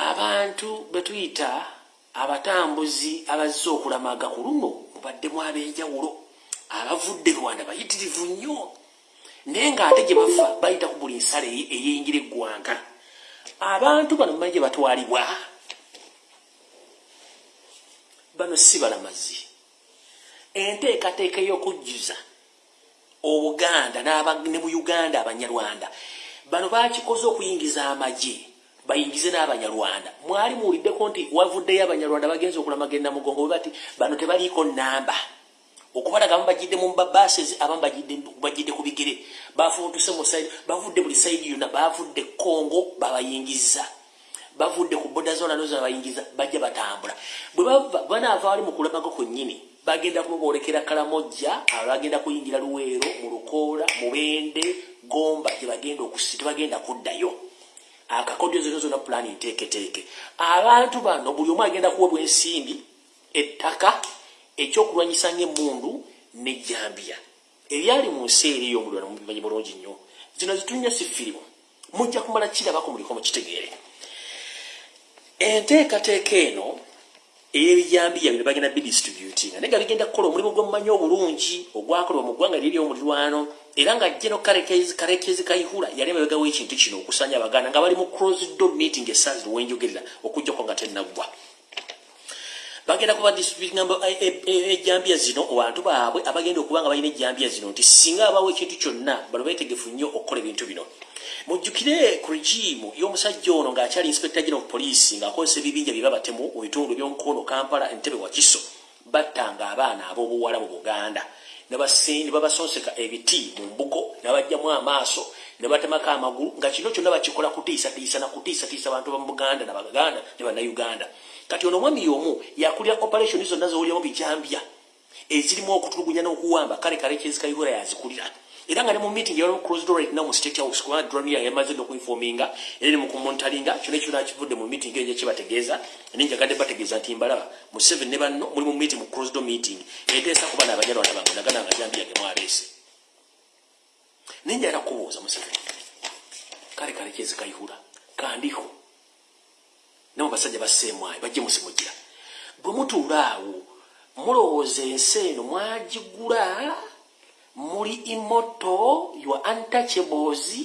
abantu betuyita abatambuzi abazze okulamaga ku luno mubaddemu ab'enjawulo abavudde rwanda bayitirivu nnyo. Naye ng'ate gye bava bayita ku buli nsala eyeyingira eggwanga. Abantu bano mumanyi gye batwalibwa? Bano si balamazi. Enteekateeka ey'okujjuza obuganda ne mu uganda abanyarwanda bano bakikoze okuyingiza amagye bayingize n'abanyarwanda. Mwali muwuliddeko nti wavuddeyo abanyarwanda bagenza okulamaga enamugongo bwe bati bano tebaliiko namba okubalaga abamu bagidde mu babases abamu bagidde ku bigere. Bafuntuse mu saidi bavudde buli saidi yonna bavudde kongo babayingiza. Bavudde ku boda zona nozo babayingiza bajja batambula. Bwe bava banaava wali mu kulamaga kwennyini bagenda kumuboolekera kalamojja abagenda kuyingira luweero mu lukoola mu bende gomba gyebagenda okusi tebagenda kuddayo akakodyo zino zona pulani nteeketeeke. Abantu bano buli omu agenda kuwebwa ensimbi ettaka ekyokulwanyisa ngaemundu nejambiya ebyali mu nsi eri ey'omulwana mubimanyi bulungi nnyo. Zino zitunya si firimu mujja kumala kirabako muliko mukitegeere enteekateeka eno ey'ebijambiya bino bagenda bidistributinga naye nga bigenda kukola omulimu gwomumanyi obulungi ogwakolebwa mu ggwanga lyeri omulirwano era nga jeno karekezi kaihura yali emabega w'ekintu kino okusanya abaganda nga bali mu closed door meeting esaazi lwenjogerera okujjako nga tenaggwa bagenda kuba distributinga ejambiya zino abantu baabwe abagenda okuba nga balina ejambiya zino nti singa abawo ekintu kyonna bano beetegefu nnyo okukola ebintu bino. Mujjukire ku regimu y'omusajja ono ng'akyali inspector general police ng'akozesa ebibinja bye babatemu mu bitundu by'omukono kampala entebe wakiso battanga abaana ab'obuwala mu buganda ne babasonseka ebiti mu mbugo ne bajjamu amaaso ne batemako amagulu nga kino kyonna bakikola kutiisatiisa na kutiisatiisa abantu bamu buganda nabaganda ne bannayuganda. Kati ono omwami y'omu yakulira operation zonna zowuliramu bijambya ezirimu okutulugunya n'okuwamba. Kale kale kyezikayihura yazikulira era nga ne mu meeting yali closed door now mu state house kubanga drone yamaze okuinforminga era ne mu kumontalinga kyona kyona kivudde mu meeting eyo kyebategeeza ne njagadde bategeeza nti mbalaba mu seven ne banno muli mu meeting mu closed door meeting eteesa kuba n'abanyalwana bange nagana nga jambiyagemu abeese naye njala kubuuza museveni kale kale kyezikayihura kandiho mu basajja basseemwayo bajje musimugira bwe mutuula awo mulowooza ensi eno mwagigula muli imoto your untouchables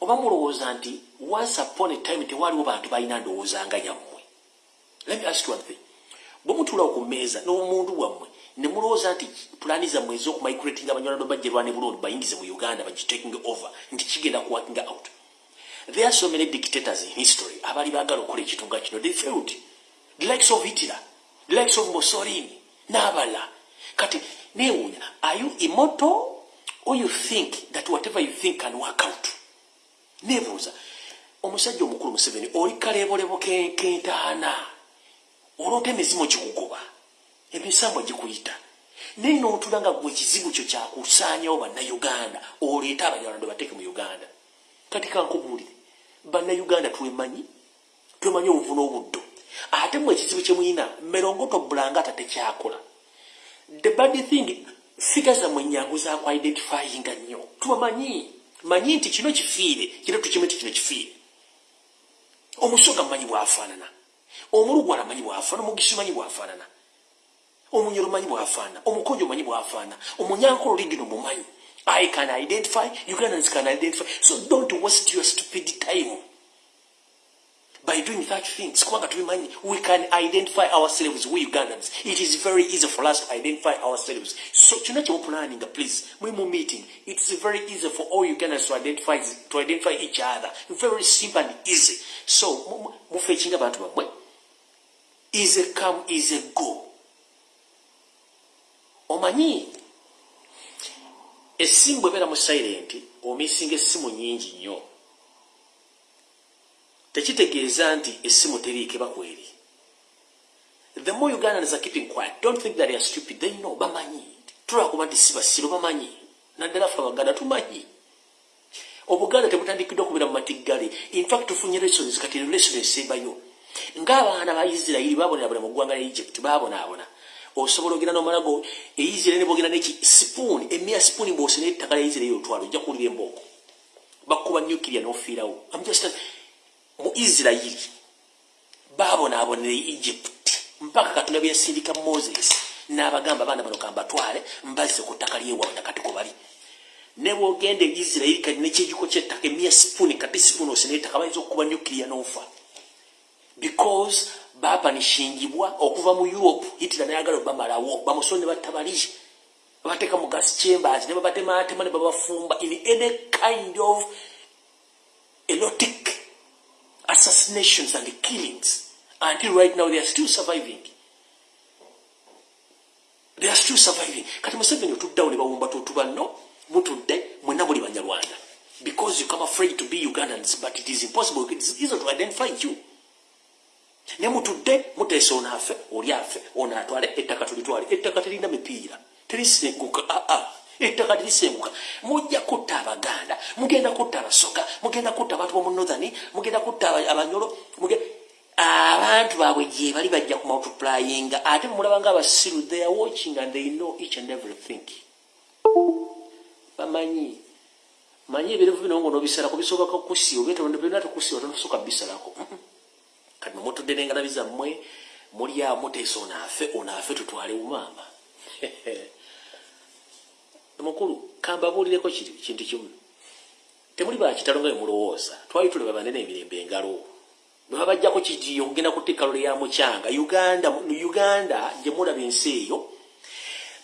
oba mulowooza nti once upon a time tewaliwo bantu balina ndowooza nga yammwe let me ask you one thing. Bwe mutuulawo ku mmeeza n'omuntu wammwe ne mulowooza nti pulaani zammwe ez'okumigrating abanywanado bajjerwane bulondi bayingize mu uganda bagitaking over nti kigenda kuworking out. There are so many dictators in history abali baagala okukola ekitunga kino. They failed. The likes of hitler the likes of mussolini n'abala. Kati newunya are you immortal or you think that whatever you think can work out? Nebuuza omusajja omukulu museveni oli kalebolebo kentaana olwota emizimu gikugoba emisambwa gikuyita. Naye nootula nga gwe ekizibu kyo kyakusaanyawo bannayuganda oleeta abanyalando bateeke mu uganda. Kati kankubuulire bannayuganda twemanyi twemanyi obuvu n'obuddo ate mu ekizibu kyemuyina merongotobbulanga ata tekyakola the bad thing figure zammwe nyangu zaku identifyinga nnyo tubamanyi manyi nti kino kifiire kino tukimu nti kino kifiire omusoga mmanyi bwafaanana omulugwala manyi bwafaana omugisi manyi bwafaanana omunyolo manyi bwafaana omukonjo manyi bwafaana omunyankolo ligino mumanyi. I can identify ugandans can identify. So don't waste your stupid time by doing such things kubanga tubimanyi we can identify ourselves we ugandans it is very easy for us to identify ourselves so kyonna kyemupulaninga please muli mu meeting. It is very easy for all ugandans to identify, to identify each other. Very simple and easy. So mufe ekinga abantu bammwe easy come easy go. Omanyi essimu bwebeera mu silent omisinga essimu nyingi nnyo tekitegeeza nti essimu teriike bakweri. The more ugandans are keeping quiet don't think that they are stupid. They know bamanyi. Tulwakuba nti sibasiro bamanyi. Naddala fe abaganda tumanyi. Obuganda tebutandikiddwa okubeera mu matiggale infact tufunye lessons kati lesson esembayo. Ng'abaana ba isirairi babonera mu ggwanga lya egypt babonaabona osobola ogenda nomalago eisirairi ne bogenda neki sipuuni emia sipuuni bwose nettaka lya isirairi otwala ojja kuwulira embooko bakuba nukiria nofiirawo mu isirairi babonaabonera egypt. Mpaka katonda byasindika moses. N'abagamba abaana bano kambatwale mbazze ku ttaka lyewaabwe nakati ko bali. Ne bwogenda eisirairi kati nekyegiko kyettaka emia sipuuni kati sipuuni ose nettaka bayinza okukuba nukiria nofa. Because bapanishingibwa okuva mu europe hitira nayagala bamalawo bamusoni ne batabali babateeka mu gas chambers ne babatematema ne babafumba in any kind of erotic assassinations and killings. Until right now they are still surviving. They are still surviving. Kati museveni otuddawo ne bawumba totuba no mutudde mwena muli banyarwanda because you come afraid to be ugandans but it is impossible. It is easy to identify you. Ne mutudde muteesa ono afe oli afe ono atwale ettaka tulitwale. Ettaka terina mipiira. Terisenguka aa ettaka terisenguka mujja kutta abaganda mugenda kutta abasoga mugenda kutta abantu bomunothani mugenda kutta abanyolo abantu baabwe gye bali bajja ku multiplyinga ate mulaba nga abasiru they are watching and they know each and everything. Bamanyi manyi ebirevu bino ngo nobisalako bisoboka kusi obyetebina tekusi otonosoka bisalako kati nomutudde nengalabi zammwe muli awo muteesa onaafe onaafe tutwale umaama *laughs* mukulu kambabuulireko kintu kimu? Temuli bakitalo nga bemulowooza twali tulaba banene emirembe engalo. Bwe babajjako kijiyo okugenda kutekalole ya mukyanga uganda uganda gye mulaba ensi eyo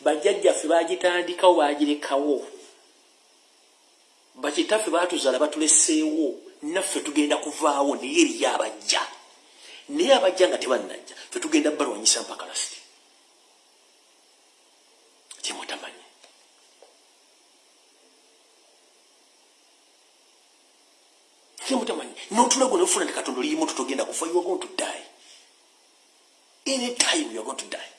bajjajjaffe bagitandikawo bagirekawo. Bakitaffe batuzaala batuleseewo. Naffe tugenda kuvaawo naye eriyo abajja naye abajja nga tebannajja fe tugenda balwanyisa mpaka lasiti kyemutamanyi kyemutamanyi notulago nofuna nti katonda oliyimu tutogenda kufa you are going to die any time you are going to die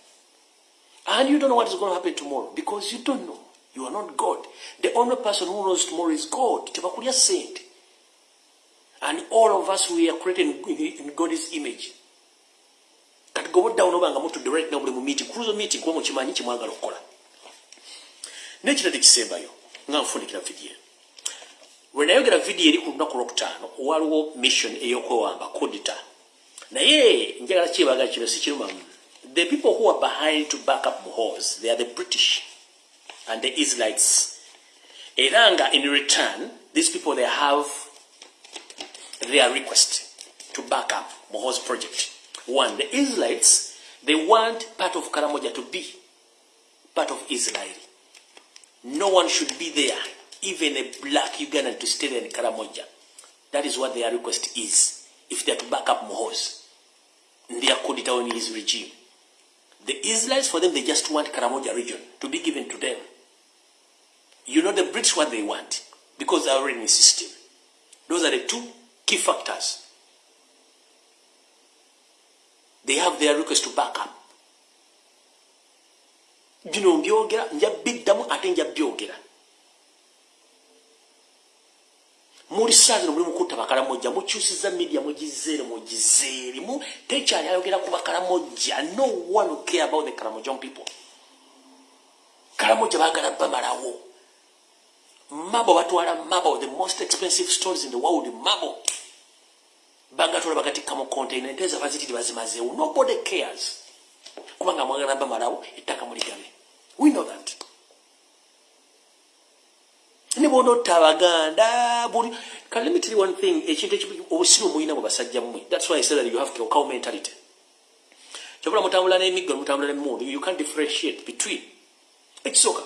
And you don't know what is going to happen tomorrow because you don't know. You are not God. The only person who knows tomorrow is God. Tebakulya sente. And all of us, we are created in, God's image. kati goboddawo nobanga mutudde right now buli mu meeting kuluzo meeting kuba mukimanyi kimwagala okukola nekirate kisembayo nga nfundikira vidiyo lwe nayogera vidiyo eri ku lunaku lwokutaano waliwo mission ey'okwewamba kodita naye njagala kyebagala kino sikirumamu the people who are behind to back up muhos they are the british and the israelites. Era nga in return these people they have their request to back up muhos project. One the israelites they want part of karamoja to be part of israel. No one should be there even a black ugandan to stay there in karamoja that is what their request is if they are to back up muhos their kodita in his regime the israelites for them they just want karamoja region to be given to them you know the British what they want because they are already in the system. Those are the two key factors. They have their request to back up. bino mbyogera nja biddamu ate nja byogera muli saazino muli mukutta bakalamojja mukyusiza media mugizeere mugizeerimu tekyali ayogera ku bakalamojja. No one care about the karamojon people. Kalamojja baagala bamalawo. Mabo batwala mabo the most expensive stores in the world mabo. Bagatwala bagatikka mu container ente za bazitiri bazimazeewo. Nobody cares. Kubanga mwagala bamalawo ettaka muligabe we know that ne bonotta abaganda buli can let me tell you one thing ekintu obusiru muyina bwe basajja mmwe that's why i said that you have cow mentality. Kyobula mutambula n'emiggo mutambula n'emmundu you can't differentiate between. Ekisooka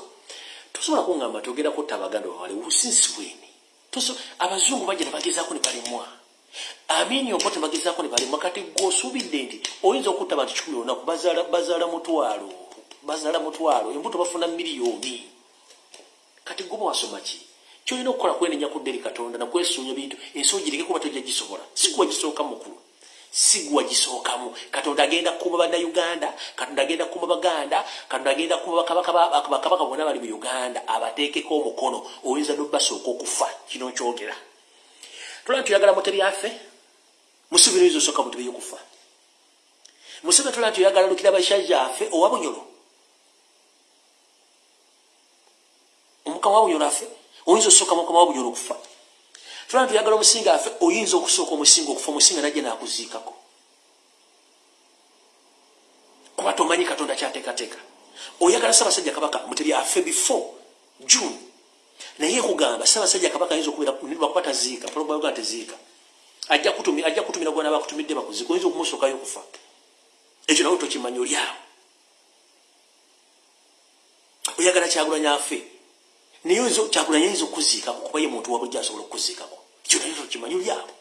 tosobola kuŋŋamba togenda kutta abaganda bawale businsi bweni. Abazungu bajja nebagezaako ne balimwa. Amini opo tebagezaako ne balimwa kati gweosuubidde nti oyinza okutta abantu kikumi olunaku bazaala mutwalo bazaala mutwalo embuto bafuna miliyoni. Kati gwe wasoma ki kyolina okukola kwenenya ku dderi katonda nakwesuunya bintu ensi ogireke kuba tojja gisobola sigwa gisooka mukulu. Sigwa gisookamu. Katonda agenda kukuba bannayuganda katonda agenda kukuba baganda katonda agenda kukuba bakabaka bonna bali mu uganda abateekeko omukono. Oyinza nobasooka okufa. Kino kyogera tola ntuyagala mutebyaffe musubira oyinza osooka mutebe yokufa. Musebe tola ntuyagala lukira basajjaffe owa bunyolo? Omukama wa bunyolo affe oyinza osooka mukama wa bunyolo okufa. Tulana tuyagala omusinga affe oyinza okusooka omusinga okufa omusinga najja nakuziikako. Kuba tomanyi katonda kyateekateeka. Oyagala ssaabasajja kabaka mutebi affe before june. Naye kugamba ssaabasajja kabaka ayinza okubeerakuba taziika probaga teziika ajja kutumira gwana bakutumidde bakuziika oyinza okumusookayo okufa. Ekyo nawe tokimanyi oliawo oyagala kyagulanya affe naye kyakulanya yinza okuziikako kuba ye muntu wabujja asobola okuziikako ekyo naye tokimanyi oliawo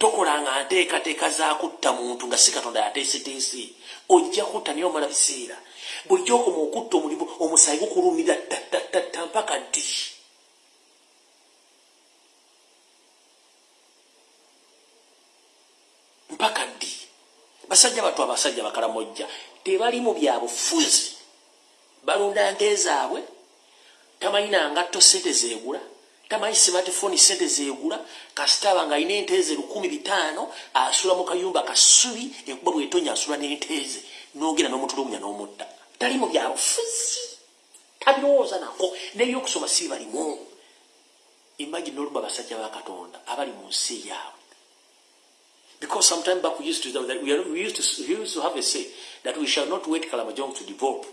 tokolanga nteekateeka zakutta muntu nga si katonda yateeseteese. Ojja kutta naye omala biseera. Bwojja okoma okutta omulimu omusayi gukulumira ttatatta mpaka ddi? Mpaka ddi? Basajja batu abasajja bakalamojja tebali mu byabufuzi balunda nte zaabwe tamanyi nangatto sente zeegula tamanyi smartphone sente zeegula kasitaba nga alina enteeze lukumi bitaano asula mu kayumba kasubi enkuba bwetonya asula n'enteeze nogenda n'omutulugunya n'omutta. Tali mu byabufuzi tabirowooza nako nebyokusoma si balimu. Imagine oluba basajja ba katonda abali mu nsi yaabwe. Because sometime back we used to we, used to we used to have a say that we shall not wait Kalamajong to develop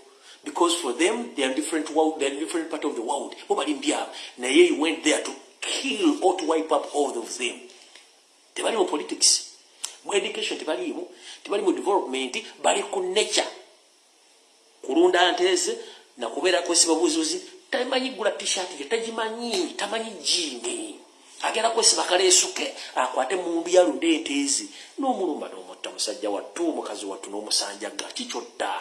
because for them they are different world they are different part of the world. Bo bali mbyabo naye you went there to kill or to wipe up all of them. Tebali mu politics. Mu education tebalimu tebali mu development bali ku nature. Kulunda nteze na kubeera kwesiba buzuzi tamanyi gula t-shirt ye tagimanyi tamanyi jini agenda kwesiba kaleesuke akwate mundu yalunda enteezi n'omulumba n'omutta musajja wattu omukazi wattu n'omusanjaga kikyodda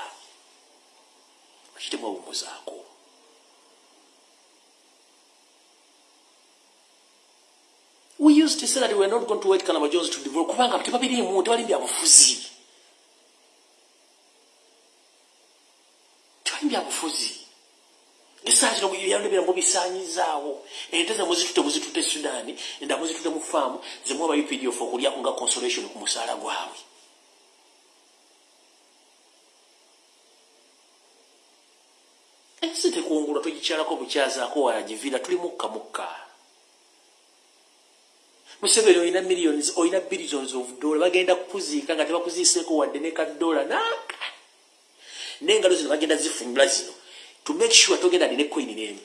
lwaki temwawummuzaako we used to say that we are not going to wait Kalama Jones to develop kubanga tebabiriimu tebali byabufuzi. Tebali byabufuzi. Esaa kino byalobera mubisaanyizaawo ente ze muzitute muzitute e sudaani endala muzitute mu faamu zemuwa ba updf okulyako nga consolation ku musaala gwabwe. Ensi tekungulwa togikyalako bukyazaako walagiviira tuli mukka mukka museveni olina millions olina billions of dollar bagenda kukuziika nga tebakuziiseeko wadde ne kaddola naaka n'engalo zino bagenda zifunyula zino to make sure togenda nine coin n'emu.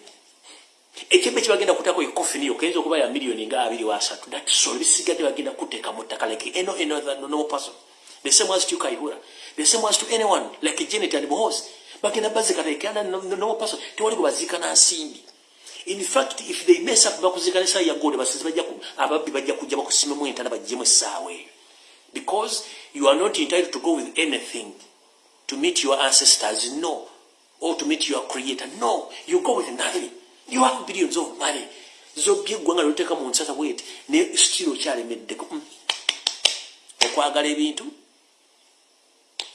Ekyembe kyebagenda kutako ekofiniyo kayinza okuba ya miliyoni nga abiri wasatu thatsol bisigadde bagenda kuteeka mu ttaka like eno another no person. The same as to kaihura the same as to anyone like janet and mohos bagenda paso tewali gwe baziika na nsimbi in fact if they mess up bakuzika ne saa ya gold basizi bajja ku ababbi bajja kujja bakusimemu entana bajjemu essaawa eyo. Because you are not entitled to go with anything to meet your ancestors no. Or to meet your creator no. You go with nothing. You have billions of money. Zobye eggwanga lyoteeka mu nsata bweti ne still okyalemeddeko Mm. okwagala ebintu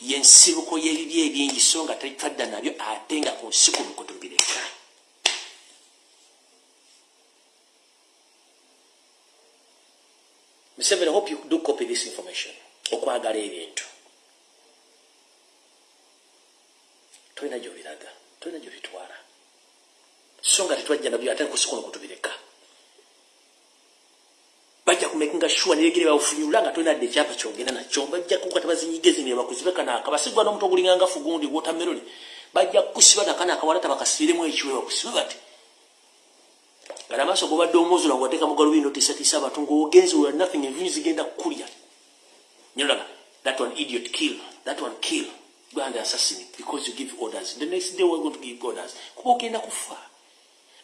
yensibuko y'ebibi ebingi so nga tetwadda nabyo ate nga ku nsi kuno kutubireka Museveni, I hope you do copy this information. Okwagala ebintu. Tolina gy'obiraga, tolina gy'obitwala. So nga tetwajja nabyo ate nkusi kuno kutubireka. Bajja kumekinga sure neregere bawufunyula nga tolina dde ekyapa kyogenda nakyo. Bajja kukuba tebazinyigezi ne bakuzibe kana akabasigwa n'omuto ogulinga nga fugundi watermelon. Bajja kukusiba nakana akawala tabakasibiremu ekiwe bakusibe bati. nga namaaso gobadde omwozula ngawateeka mugalubindo tisatisa abantu ngaogenzi wa nothing envunyi zigenda kukulya nyolaga that one idiot kill that one kill go and assassin because you give orders the next day we're going to give orders kuba ogenda kufa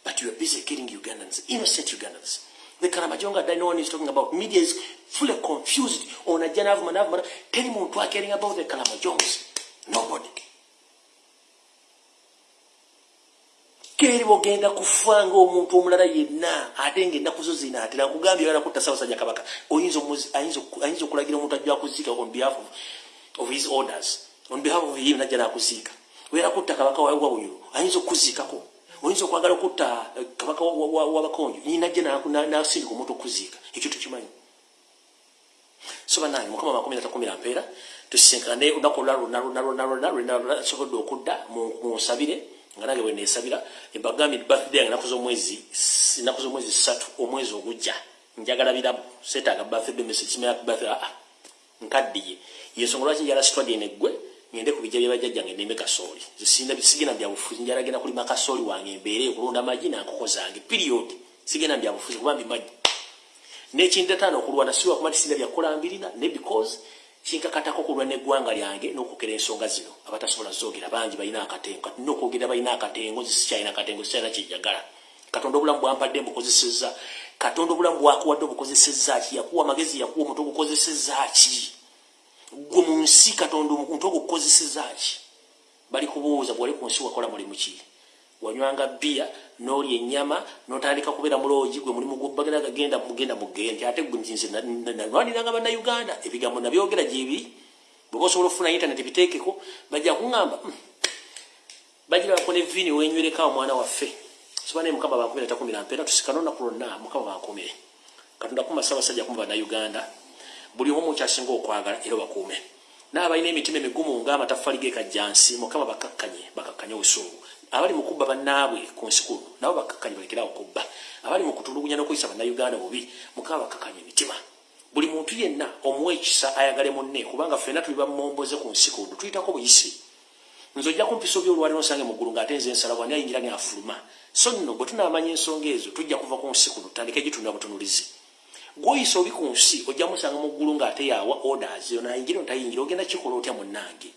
but you are busy killing ugandans innocent ugandans the karamajonga that no one is talking about. Media is fully confused. On a navuma navuma teri muntu caring about the karamajongs nobody. Keri omulala yenna kutta kabaka. Omuntu ajja on behalf of, of his orders. On behalf of him najja kutta kabaka oyinza okwagala okutta eh, kabaka wa- wa- wabakonjo nyinajja nasindika omuntu okuziika. Ekyo tukimanyi so banange mukama makumi na takumi nampeera tusinkane olunaku olulala lwonna lwonna lwonna lwonna lwasobodde okudda mu- munsabire nga nange bwe neesabira. Embagambye birthday yange enaku z'omwezi ssatu omwezi ogujja. Njagala biramu. Seetaaga birthday message kimera birthday aa nkaddiye. Yensonga lwaki njala sitwadde neggwe ngende ku bijja byebajjajjange ndeme kasooli. Sigenda byabufuzi njala genda kulima kasooli wange embeere okulonda amagi nankoko zange period. Sigenda byabufuzi kuba mbimanyi nekindataano okulwana sirwa kumatisinda byakulambirina ne because kinkakatako okulwa neggwanga lyange n'okwogera ensonga zino. Abatasobola zoogera bangi balina akatengo. Kati nina okwogera balina akatengo nzi sikyalina akatengo sikyalina kyejagala katonda obulamu bwampadde mbukozesezza. Katonda obulamu bwakuwadde obukozesezza ki? Yakuwa amagezi yakuwa omuntu ogukozesezza ki gwe mu nsi katonda omuntu ogukozesezza ki bali kubuuza bwali ku nsi wakola mulimu ki? Wanywanga bia nolya ennyama notandika kubeera muloogi gwe mulimu gwobagera gagenda mugenda mugende ate gwe nze nalwaniranga bannayuganda. Ebigambo nabyogera gyebiri bweba osobola okufuna internet biteekeko bajja kuŋŋamba "Hmm, bagirabako ne vini wenywerekawo mwana waffe. Soba naye mukama bankumire takumira mpeera tusikana olunaku lwonna mukama bankumire katonda kuma ssaabasajja kuma bannayuganda buli omu mukyasinga okwagala era bakuume n'abalina emitima emigumu ng'amataffaali g'ekajjansi mukama bakakkanye bakakkanye obusungu. Abali mu kubba bannaabwe ku nsi kuno nabo bakakkanye balekerawo kubba. Abali mu kutulugunya n'okuyisa bannayuganda bubi mukama bakakkanye emitima. Buli muntu yenna omuwa ekisa ayagale munne kubanga ffenna tuli bamomboze ku nsi kuno tuyitako buyisi nze ojja kumpisa oby olwaliro nsange mu ggulu ng'ate nze ensala bwani ayingira neafuluma so nno bwe tunaamanya ensonga ezo tujja kuva ku nsi kuno tutandike gitunula butunulizi gwoyisa obi ku nsi ojja musanga mu ggulu ng'ate yawa orders yo nayingira ontayingira ogenda kikola otya munnange